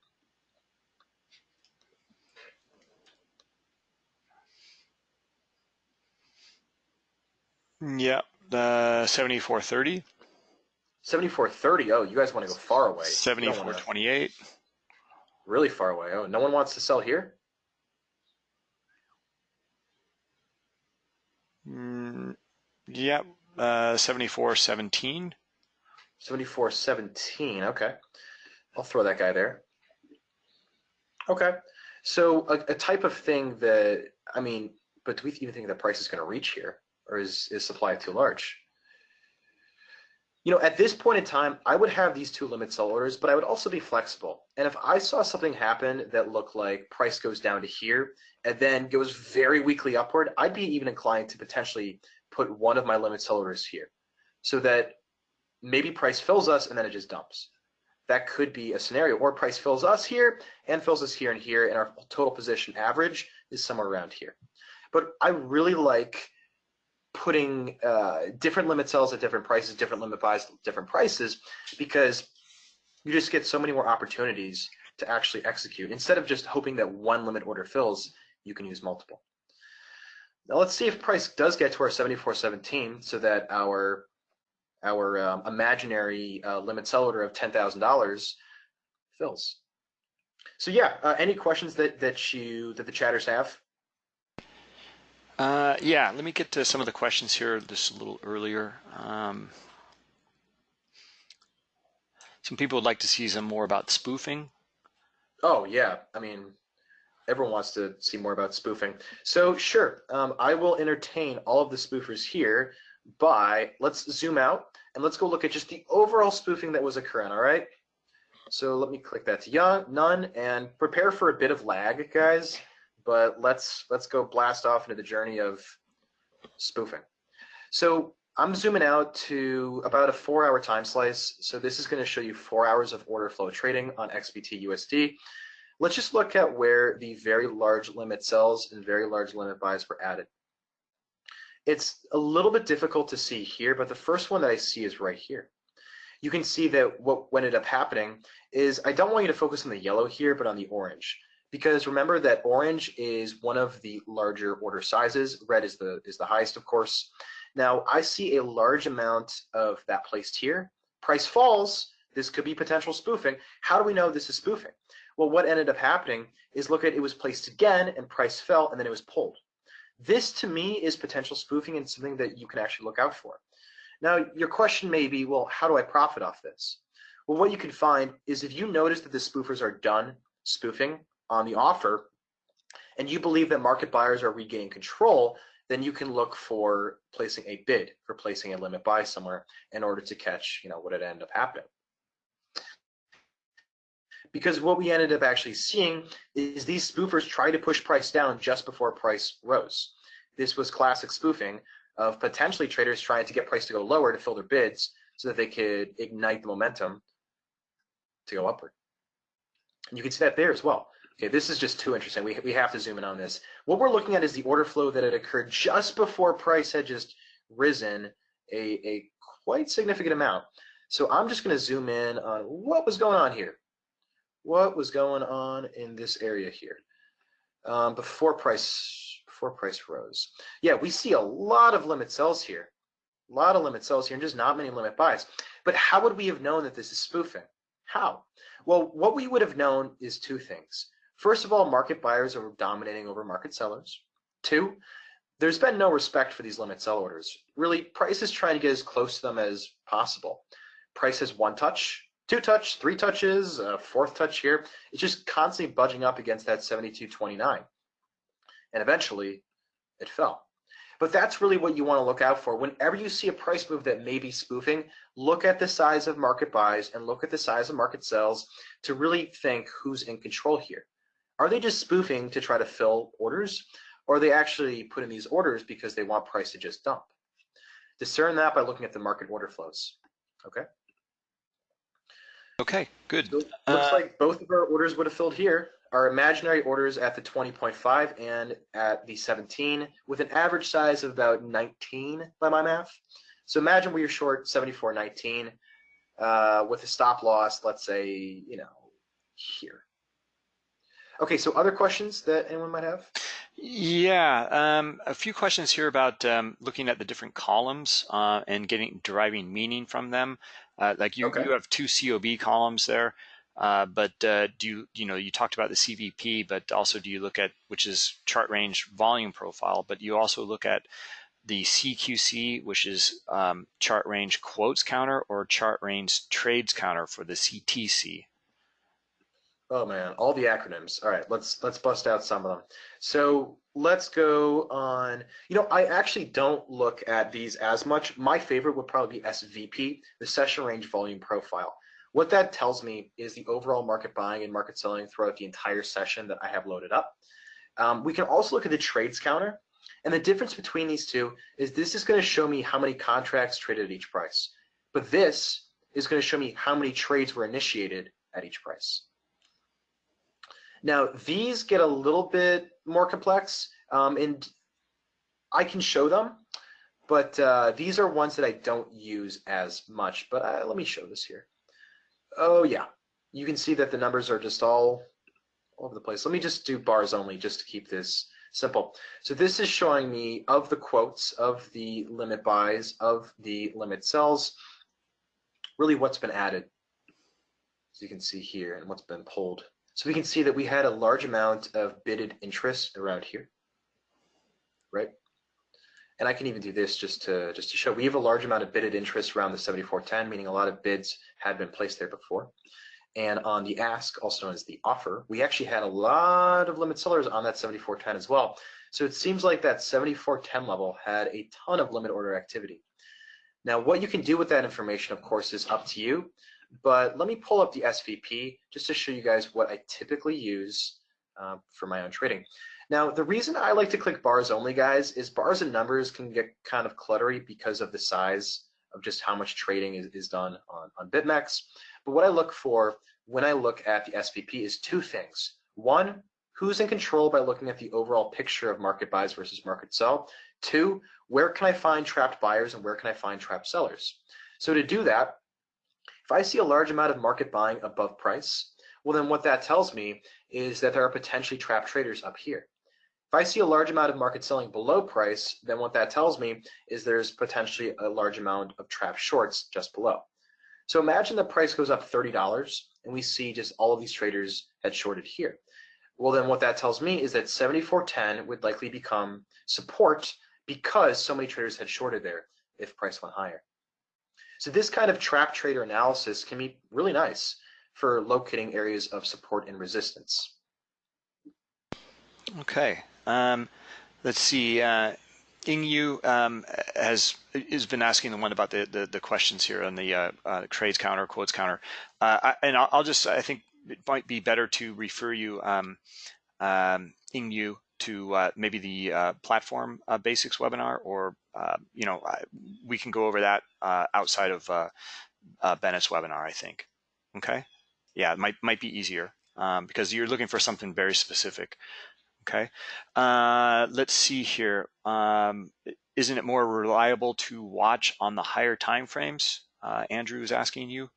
Yeah, the 7430. 7430. Oh, you guys want to go far away. 7428. Really far away. Oh, no one wants to sell here? Mm, yep, uh, 7417. 7417. Okay. I'll throw that guy there. Okay. So a, a type of thing that, I mean, but do we even think that price is going to reach here? or is, is supply too large? You know, at this point in time, I would have these two limit sell orders, but I would also be flexible. And if I saw something happen that looked like price goes down to here and then goes very weakly upward, I'd be even inclined to potentially put one of my limit sell orders here so that maybe price fills us and then it just dumps. That could be a scenario. Or price fills us here and fills us here and here, and our total position average is somewhere around here. But I really like putting uh, different limit sells at different prices, different limit buys at different prices, because you just get so many more opportunities to actually execute. Instead of just hoping that one limit order fills, you can use multiple. Now let's see if price does get to our 74.17 so that our our um, imaginary uh, limit sell order of $10,000 fills. So yeah, uh, any questions that that you that the chatters have? Uh, yeah, let me get to some of the questions here just a little earlier. Um, some people would like to see some more about spoofing. Oh yeah, I mean, everyone wants to see more about spoofing. So sure, um, I will entertain all of the spoofers here by, let's zoom out and let's go look at just the overall spoofing that was occurring, all right? So let me click that to none and prepare for a bit of lag, guys but let's let's go blast off into the journey of spoofing. So I'm zooming out to about a four hour time slice. So this is going to show you four hours of order flow trading on XBT USD. Let's just look at where the very large limit sells and very large limit buys were added. It's a little bit difficult to see here, but the first one that I see is right here. You can see that what ended up happening is I don't want you to focus on the yellow here, but on the orange because remember that orange is one of the larger order sizes. Red is the is the highest, of course. Now I see a large amount of that placed here. Price falls. This could be potential spoofing. How do we know this is spoofing? Well, what ended up happening is look at it was placed again and price fell and then it was pulled. This to me is potential spoofing and something that you can actually look out for. Now, your question may be, well, how do I profit off this? Well, what you can find is if you notice that the spoofers are done spoofing, on the offer and you believe that market buyers are regaining control, then you can look for placing a bid, for placing a limit buy somewhere in order to catch, you know, what it ended up happening. Because what we ended up actually seeing is these spoofers try to push price down just before price rose. This was classic spoofing of potentially traders trying to get price to go lower to fill their bids so that they could ignite the momentum to go upward. And you can see that there as well. Okay, this is just too interesting. We, we have to zoom in on this. What we're looking at is the order flow that had occurred just before price had just risen a, a quite significant amount. So I'm just going to zoom in on what was going on here. What was going on in this area here um, before price before price rose? Yeah, we see a lot of limit sells here, a lot of limit sells here, and just not many limit buys. But how would we have known that this is spoofing? How? Well, what we would have known is two things. First of all, market buyers are dominating over market sellers. Two, there's been no respect for these limit sell orders. Really, price is trying to get as close to them as possible. Price has one touch, two touch, three touches, a fourth touch here. It's just constantly budging up against that 72.29. And eventually, it fell. But that's really what you want to look out for. Whenever you see a price move that may be spoofing, look at the size of market buys and look at the size of market sells to really think who's in control here. Are they just spoofing to try to fill orders? Or are they actually putting these orders because they want price to just dump? Discern that by looking at the market order flows. Okay. Okay, good. So looks Uh, like both of our orders would have filled here. Our imaginary orders at the 20.5 and at the 17 with an average size of about 19 by my math. So imagine we are short 74.19 uh, with a stop loss, let's say, you know, here. Okay, so other questions that anyone might have? Yeah, um, a few questions here about um, looking at the different columns uh, and getting deriving meaning from them. Uh, like you, Okay. you have two COB columns there, uh, but uh, do you, you know, you talked about the CVP, but also do you look at, which is chart range volume profile, but you also look at the CQC, which is um, chart range quotes counter or chart range trades counter for the CTC. Oh man, all the acronyms. All right, let's let's bust out some of them. So let's go on. You know, I actually don't look at these as much. My favorite would probably be SVP, the session range volume profile. What that tells me is the overall market buying and market selling throughout the entire session that I have loaded up. Um, we can also look at the trades counter. And the difference between these two is this is going to show me how many contracts traded at each price. But this is going to show me how many trades were initiated at each price. Now, these get a little bit more complex, um, and I can show them, but uh, these are ones that I don't use as much. But uh, let me show this here. Oh, yeah. You can see that the numbers are just all over the place. Let me just do bars only just to keep this simple. So this is showing me of the quotes, of the limit buys, of the limit sells, really what's been added. As you can see here and what's been pulled. So we can see that we had a large amount of bidded interest around here, right? And I can even do this just to just to show we have a large amount of bidded interest around the 7410, meaning a lot of bids had been placed there before. And on the ask, also known as the offer, we actually had a lot of limit sellers on that 7410 as well. So it seems like that 7410 level had a ton of limit order activity. Now, what you can do with that information, of course, is up to you. But let me pull up the SVP just to show you guys what I typically use uh, for my own trading. Now, the reason I like to click bars only, guys, is bars and numbers can get kind of cluttery because of the size of just how much trading is, is done on, on BitMEX. But what I look for when I look at the SVP is two things. One, who's in control by looking at the overall picture of market buys versus market sell. Two, where can I find trapped buyers and where can I find trapped sellers? So to do that, if I see a large amount of market buying above price, well then what that tells me is that there are potentially trapped traders up here. If I see a large amount of market selling below price, then what that tells me is there's potentially a large amount of trapped shorts just below. So imagine the price goes up $30 and we see just all of these traders had shorted here. Well, then what that tells me is that 7410 would likely become support because so many traders had shorted there if price went higher. So this kind of trap trader analysis can be really nice for locating areas of support and resistance. Okay. Um, let's see. Uh, Ingyu um, has has been asking the one about the the, the questions here on the uh, uh, trades counter, quotes counter, uh, I, and I'll, I'll, just I think it might be better to refer you, um, um, Ingyu, to uh, maybe the uh, platform uh, basics webinar, or you know we can go over that outside of Bennett's webinar. I think. Okay. yeah, it might might be easier um, because you're looking for something very specific. Okay, uh, let's see here. Um, isn't it more reliable to watch on the higher time frames? Uh, Andrew is asking you.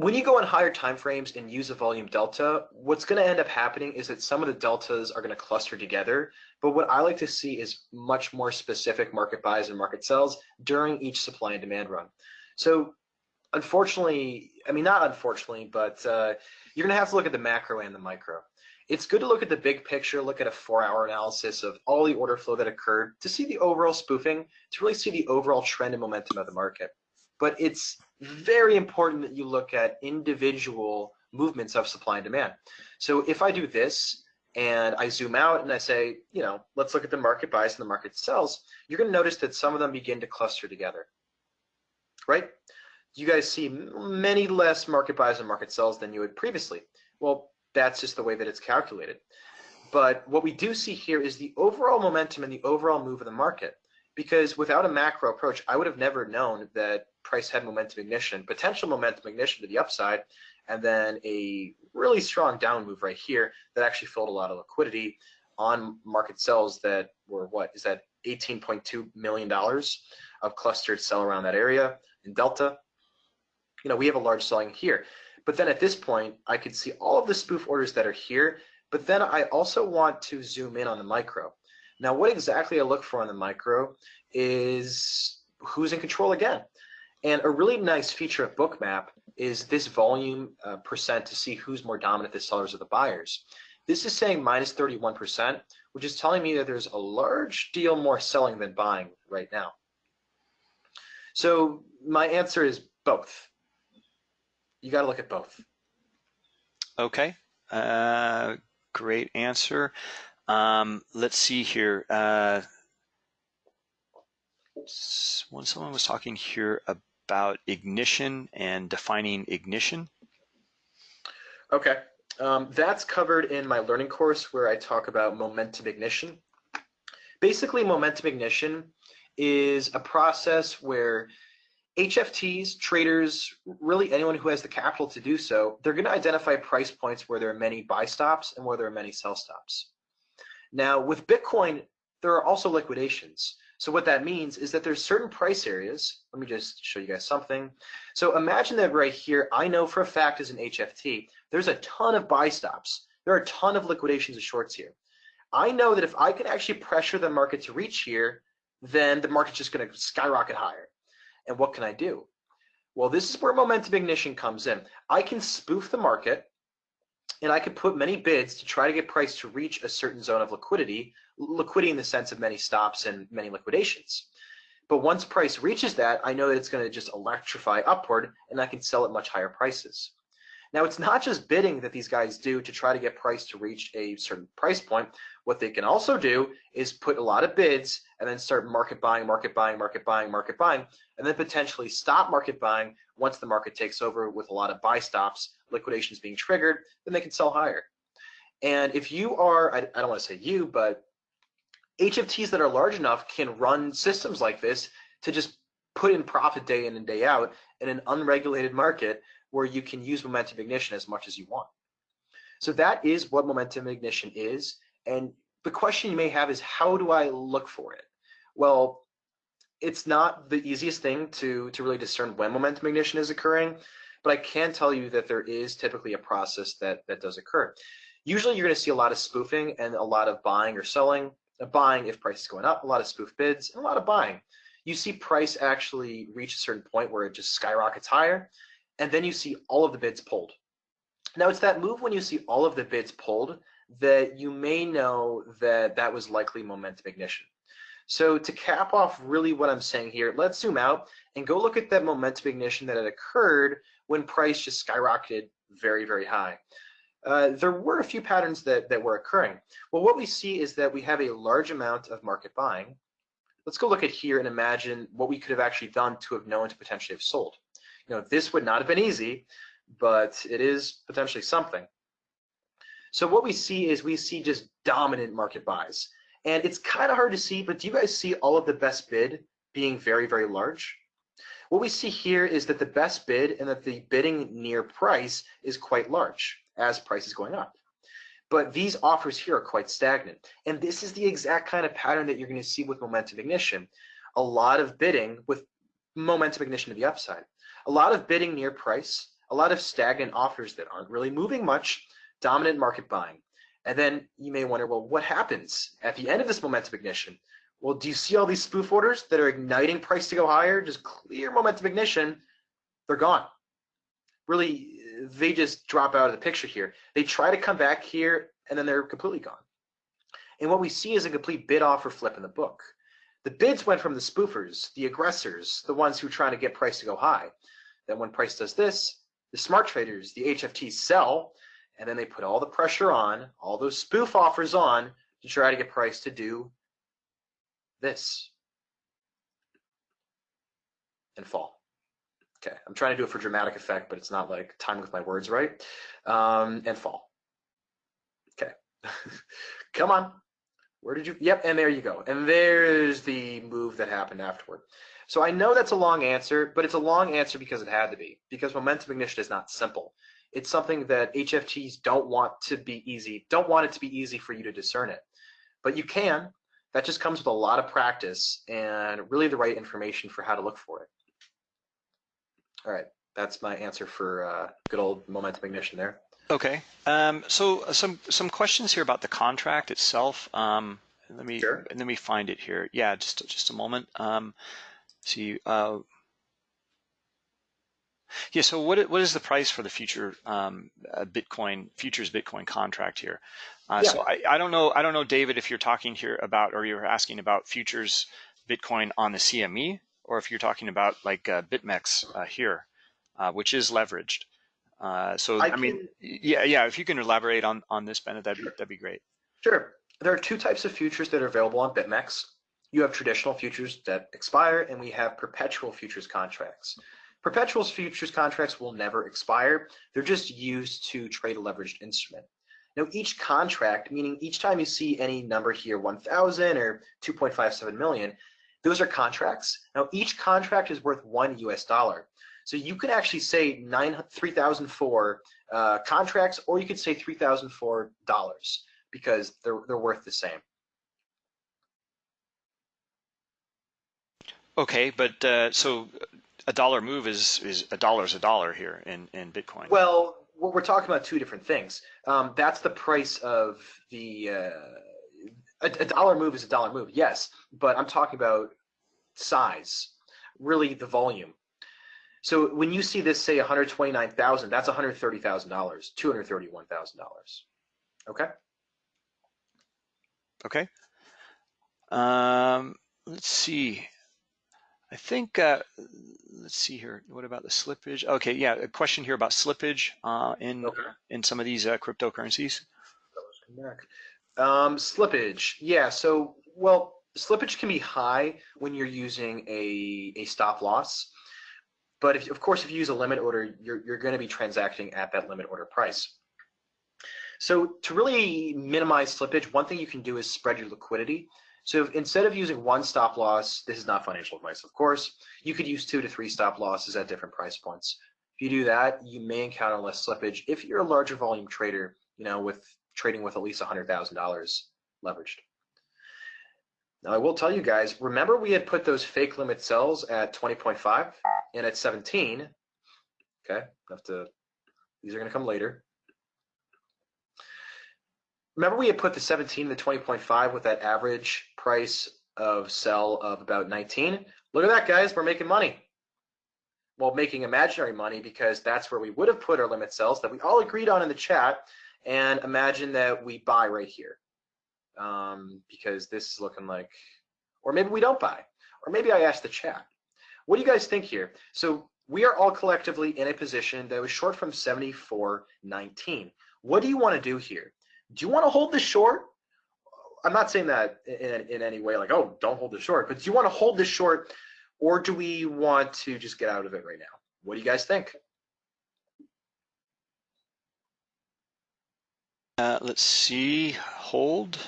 When you go on higher time frames and use a volume delta, what's going to end up happening is that some of the deltas are going to cluster together. But what I like to see is much more specific market buys and market sells during each supply and demand run. So unfortunately, I mean, not unfortunately, but uh, you're going to have to look at the macro and the micro. It's good to look at the big picture, look at a four hour analysis of all the order flow that occurred to see the overall spoofing, to really see the overall trend and momentum of the market. But it's very important that you look at individual movements of supply and demand. So if I do this and I zoom out and I say, you know, let's look at the market buys and the market sells, you're going to notice that some of them begin to cluster together, right? You guys see many less market buys and market sells than you had previously. Well, that's just the way that it's calculated. But what we do see here is the overall momentum and the overall move of the market. Because without a macro approach, I would have never known that price had momentum ignition, potential momentum ignition to the upside, and then a really strong down move right here that actually filled a lot of liquidity on market sells that were what is that 18.2 million dollars of clustered sell around that area in delta. You know we have a large selling here. But then at this point i could see all of the spoof orders that are here but then i also want to zoom in on the micro. Now what exactly i look for on the micro is who's in control again and a really nice feature of Bookmap is this volume uh, percent to see who's more dominant, the sellers or the buyers. This is saying minus 31%, which is telling me that there's a large deal more selling than buying right now. So my answer is both. You got to look at both. Okay, uh, great answer. Um, let's see here. Uh, when someone was talking here about about ignition and defining ignition? Okay, um, that's covered in my learning course where I talk about momentum ignition. Basically, momentum ignition is a process where HFTs, traders, really anyone who has the capital to do so, they're going to identify price points where there are many buy stops and where there are many sell stops. Now, with Bitcoin, there are also liquidations. So what that means is that there's certain price areas. Let me just show you guys something. So imagine that right here, I know for a fact as an HFT, there's a ton of buy stops. There are a ton of liquidations of shorts here. I know that if I can actually pressure the market to reach here, then the market's just going to skyrocket higher. And what can I do? Well, this is where momentum ignition comes in. I can spoof the market and I could put many bids to try to get price to reach a certain zone of liquidity, liquidity in the sense of many stops and many liquidations. But once price reaches that, I know that it's going to just electrify upward and I can sell at much higher prices. Now, it's not just bidding that these guys do to try to get price to reach a certain price point. What they can also do is put a lot of bids and then start market buying, market buying, market buying, market buying, and then potentially stop market buying once the market takes over with a lot of buy stops, liquidations being triggered, then they can sell higher. And if you are, I, I don't want to say you, but HFTs that are large enough can run systems like this to just put in profit day in and day out in an unregulated market where you can use momentum ignition as much as you want. So that is what momentum ignition is. And the question you may have is how do I look for it? Well, it's not the easiest thing to, to really discern when momentum ignition is occurring, but I can tell you that there is typically a process that, that does occur. Usually you're gonna see a lot of spoofing and a lot of buying or selling. Uh, buying if price is going up, a lot of spoof bids, and a lot of buying. You see price actually reach a certain point where it just skyrockets higher, and then you see all of the bids pulled. Now it's that move when you see all of the bids pulled that you may know that that was likely momentum ignition. So to cap off really what I'm saying here, let's zoom out and go look at that momentum ignition that had occurred when price just skyrocketed very, very high. Uh, there were a few patterns that, that were occurring. Well, what we see is that we have a large amount of market buying. Let's go look at here and imagine what we could have actually done to have known to potentially have sold. You know, this would not have been easy, but it is potentially something. So what we see is we see just dominant market buys. And it's kind of hard to see, but do you guys see all of the best bid being very, very large? What we see here is that the best bid and that the bidding near price is quite large as price is going up. But these offers here are quite stagnant. And this is the exact kind of pattern that you're going to see with momentum ignition. A lot of bidding with momentum ignition to the upside. A lot of bidding near price, a lot of stagnant offers that aren't really moving much, dominant market buying. And then you may wonder, well, what happens at the end of this momentum ignition? Well, do you see all these spoof orders that are igniting price to go higher? Just clear momentum ignition, they're gone. Really, they just drop out of the picture here. They try to come back here and then they're completely gone. And what we see is a complete bid offer flip in the book. The bids went from the spoofers, the aggressors, the ones who are trying to get price to go high. Then when price does this, the smart traders, the HFTs sell, and then they put all the pressure on, all those spoof offers on to try to get price to do this and fall. Okay, I'm trying to do it for dramatic effect, but it's not like timing with my words right. Um, and fall. Okay, come on. Where did you? Yep, and there you go. And there's the move that happened afterward. So I know that's a long answer, but it's a long answer because it had to be, because momentum ignition is not simple. It's something that HFTs don't want to be easy, don't want it to be easy for you to discern it. But you can. That just comes with a lot of practice and really the right information for how to look for it. All right, that's my answer for uh, good old momentum ignition there. Okay. Um, so uh, some some questions here about the contract itself. Um, let me Sure. let me find it here. Yeah, just just a moment. Um, see. Uh, yeah. So what what is the price for the future um, uh, Bitcoin futures Bitcoin contract here? Uh, So I, I don't know I don't know David if you're talking here about or you're asking about futures Bitcoin on the CME or if you're talking about like uh, BitMEX uh, here, uh, which is leveraged. Uh, so I I, mean, can- yeah, yeah. If you can elaborate on on this, Bennett, that'd be that'd be great. Sure. There are two types of futures that are available on BitMEX. You have traditional futures that expire, and we have perpetual futures contracts. Perpetual futures contracts will never expire. They're just used to trade a leveraged instrument. Now, each contract, meaning each time you see any number here, 1,000 or 2.57 million, those are contracts. Now, each contract is worth one US dollar. So you could actually say nine, 3,004 uh, contracts, or you could say 3,004 dollars because they're they're worth the same. Okay, but uh, so a dollar move is is a dollar is a dollar here in in Bitcoin. Well, we're we're talking about two different things. Um, that's the price of the uh, a, a dollar move is a dollar move, yes, but I'm talking about size, really the volume. So when you see this say 129,000, that's 130,000 dollars, 231,000 dollars. Okay. Okay. Um, let's see. I think, uh, let's see here. What about the slippage? Okay, yeah, a question here about slippage uh, in Okay. in some of these uh, cryptocurrencies. Um, slippage. Yeah. So, well, slippage can be high when you're using a, a stop loss. But if, of course, if you use a limit order, you're, you're going to be transacting at that limit order price. So to really minimize slippage, one thing you can do is spread your liquidity. So if, instead of using one stop loss, this is not financial advice, of course, you could use two to three stop losses at different price points. If you do that, you may encounter less slippage. If you're a larger volume trader, you know, with trading with at least $100,000 leveraged. Now I will tell you guys, remember we had put those fake limit sells at 20.5 and at 17. Okay, have to, these are gonna come later. Remember we had put the 17 and the 20.5 with that average price of sell of about 19? Look at that guys, we're making money. Well, making imaginary money because that's where we would have put our limit sells that we all agreed on in the chat and imagine that we buy right here um, because this is looking like, or maybe we don't buy, or maybe I ask the chat. What do you guys think here? So we are all collectively in a position that was short from 74.19. What do you want to do here? Do you want to hold this short? I'm not saying that in, in any way like, oh, don't hold this short, but do you want to hold this short or do we want to just get out of it right now? What do you guys think? Uh, let's see. Hold.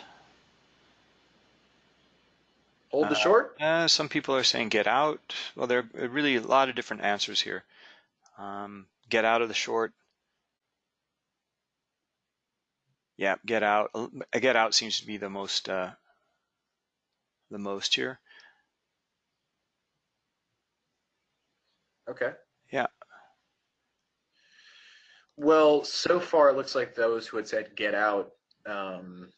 Hold the Uh, short. Uh, some people are saying get out. Well, there are really a lot of different answers here. Um, get out of the short. Yeah, get out. Uh, Get out seems to be the most uh, the most here. Okay. Yeah. Well, so far it looks like those who had said get out um,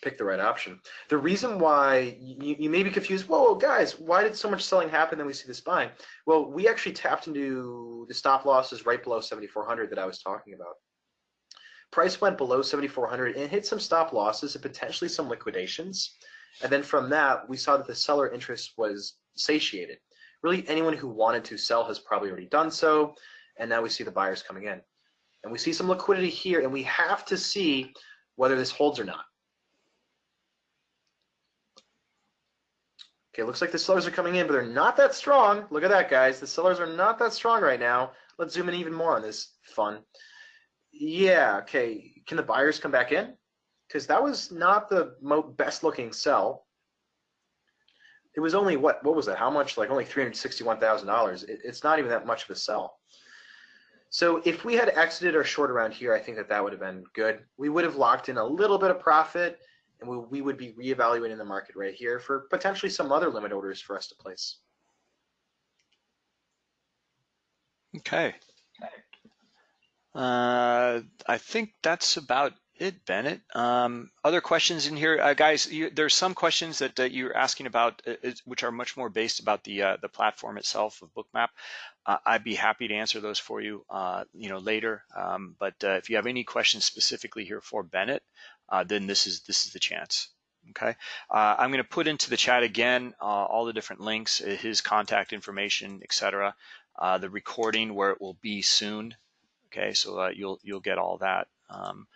picked the right option. The reason why you, you may be confused, whoa, guys, why did so much selling happen? Then we see this buying. Well, we actually tapped into the stop losses right below 7,400 that I was talking about. Price went below 7,400 and hit some stop losses and potentially some liquidations. And then from that, we saw that the seller interest was satiated. Really, anyone who wanted to sell has probably already done so. And now we see the buyers coming in. And we see some liquidity here, and we have to see whether this holds or not. Okay, looks like the sellers are coming in, but they're not that strong. Look at that, guys. The sellers are not that strong right now. Let's zoom in even more on this fun. Yeah, okay. Can the buyers come back in? Because that was not the best looking sell. It was only what? What was that? How much? Like only three hundred sixty-one thousand dollars. It's not even that much of a sell. So if we had exited our short around here, I think that that would have been good. We would have locked in a little bit of profit, and we, we would be reevaluating the market right here for potentially some other limit orders for us to place. Okay. Uh, I think that's about it, Bennett. Um, other questions in here, uh, guys? You, there's some questions that, that you're asking about, uh, which are much more based about the uh, the platform itself of Bookmap. Uh, I'd be happy to answer those for you, uh, you know, later. Um, but uh, if you have any questions specifically here for Bennett, then this is this is the chance. Okay, I'm going to put into the chat again all the different links, his contact information, etc. the recording where it will be soon. Okay, so you'll you'll get all that. Um,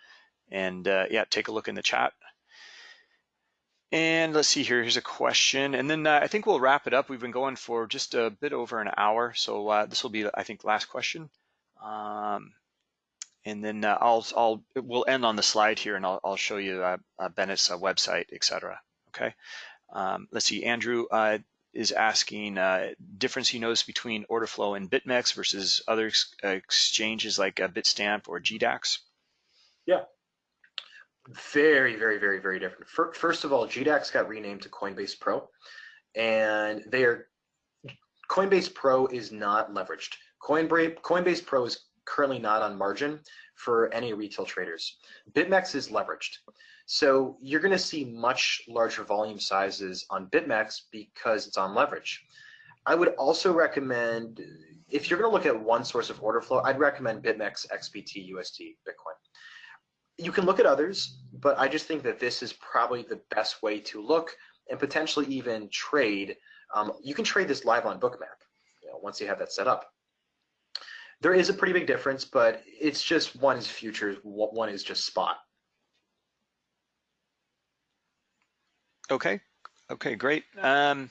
and uh, yeah, take a look in the chat. And let's see here, here's a question. And then uh, I think we'll wrap it up. We've been going for just a bit over an hour. So uh, this will be, I think, last question. Um, and then uh, I'll, I'll, we'll end on the slide here and I'll, I'll show you uh, uh, Bennett's website, etc. Okay. Um, let's see, Andrew is asking uh, difference he knows between order flow and BitMEX versus other ex uh, exchanges like uh, Bitstamp or GDAX. Yeah, very, very, very, very different. First of all, GDAX got renamed to Coinbase Pro, and they are Coinbase Pro is not leveraged. Coinbase Coinbase Pro is currently not on margin for any retail traders. BitMEX is leveraged. So you're going to see much larger volume sizes on BitMEX because it's on leverage. I would also recommend, if you're going to look at one source of order flow, I'd recommend BitMEX, XBT, USD, Bitcoin you can look at others, but I just think that this is probably the best way to look and potentially even trade. Um, you can trade this live on Bookmap you know, once you have that set up. There is a pretty big difference, but it's just one is futures, one is just spot. Okay. Okay, great. Um,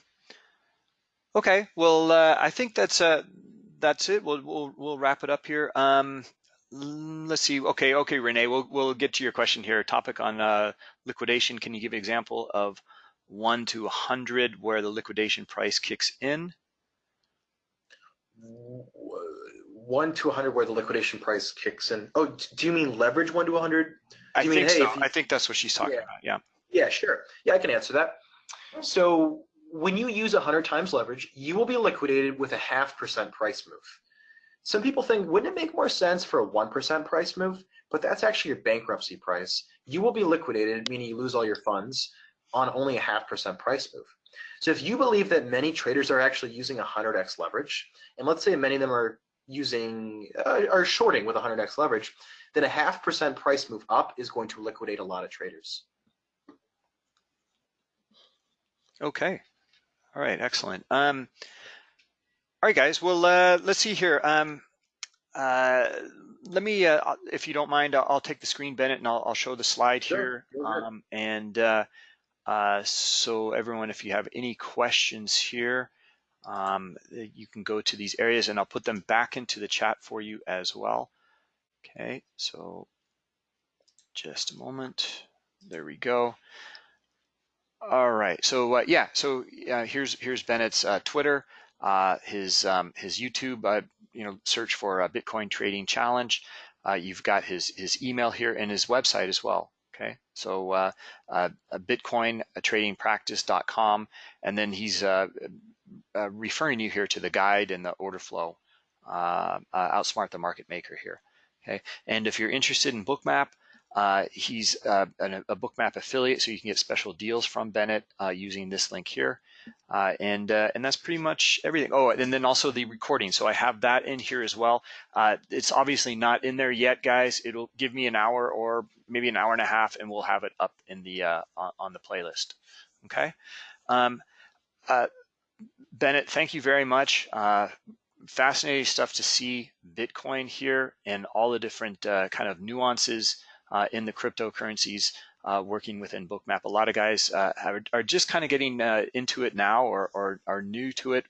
okay, well, uh, I think that's uh, that's it. We'll we'll we'll wrap it up here. Um, let's see. Okay, okay, Renee, we'll we'll get to your question here. Topic on uh, liquidation. Can you give an example of one to a hundred where the liquidation price kicks in? One to a hundred where the liquidation price kicks in. Oh, do you mean leverage one to a hundred? I mean, think hey, so. you, I think that's what she's talking yeah. about. Yeah. Yeah, sure. Yeah, I can answer that. So when you use 100 times leverage, you will be liquidated with a half percent price move. Some people think, wouldn't it make more sense for a 1% price move? But that's actually your bankruptcy price. You will be liquidated, meaning you lose all your funds, on only a half percent price move. So if you believe that many traders are actually using 100x leverage, and let's say many of them are using, uh, are shorting with 100x leverage, then a half percent price move up is going to liquidate a lot of traders. Okay. All right. Excellent. Um, all right, guys. Well, uh, let's see here. Um, uh, let me, uh, if you don't mind, I'll, I'll, take the screen, Bennett, and I'll, I'll show the slide sure. here. Um, and uh, uh, so everyone, if you have any questions here, um, you can go to these areas and I'll put them back into the chat for you as well. Okay, so just a moment. There we go. All right. So uh, yeah. So uh, here's here's Bennett's uh, Twitter, uh, his um, his YouTube. Uh, you know, search for uh, Bitcoin Trading Challenge. you've got his his email here and his website as well. Okay. So uh, Bitcoin Trading Practice.com, and then he's referring you here to the guide and the order flow. outsmart the market maker here. Okay. And if you're interested in Bookmap. Uh, he's uh, an, a Bookmap affiliate, so you can get special deals from Bennett uh, using this link here. Uh, and uh, and that's pretty much everything. Oh, and then also the recording. So I have that in here as well. Uh, it's obviously not in there yet, guys. It'll give me an hour or maybe an hour and a half, and we'll have it up in the on, on, the playlist. Okay. Um, Bennett, thank you very much fascinating stuff to see Bitcoin here and all the different uh, kind of nuances uh, in the cryptocurrencies uh, working within Bookmap. A lot of guys uh, have, are just kind of getting into it now or, or are new to it,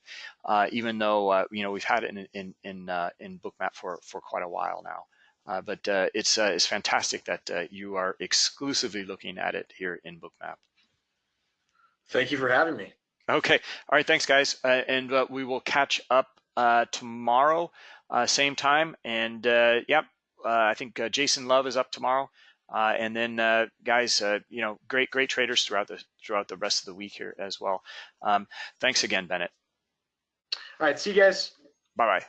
even though you know we've had it in in in, in Bookmap for for quite a while now. Uh, but uh, it's uh, it's fantastic that you are exclusively looking at it here in Bookmap. Thank you for having me. Okay, all right, thanks guys, and we will catch up tomorrow, same time, and yep, uh, I think uh, Jason Love is up tomorrow. Uh, and then guys, you know, great, great traders throughout the throughout the rest of the week here as well. Um, thanks again, Bennett. All right, see you guys. Bye bye.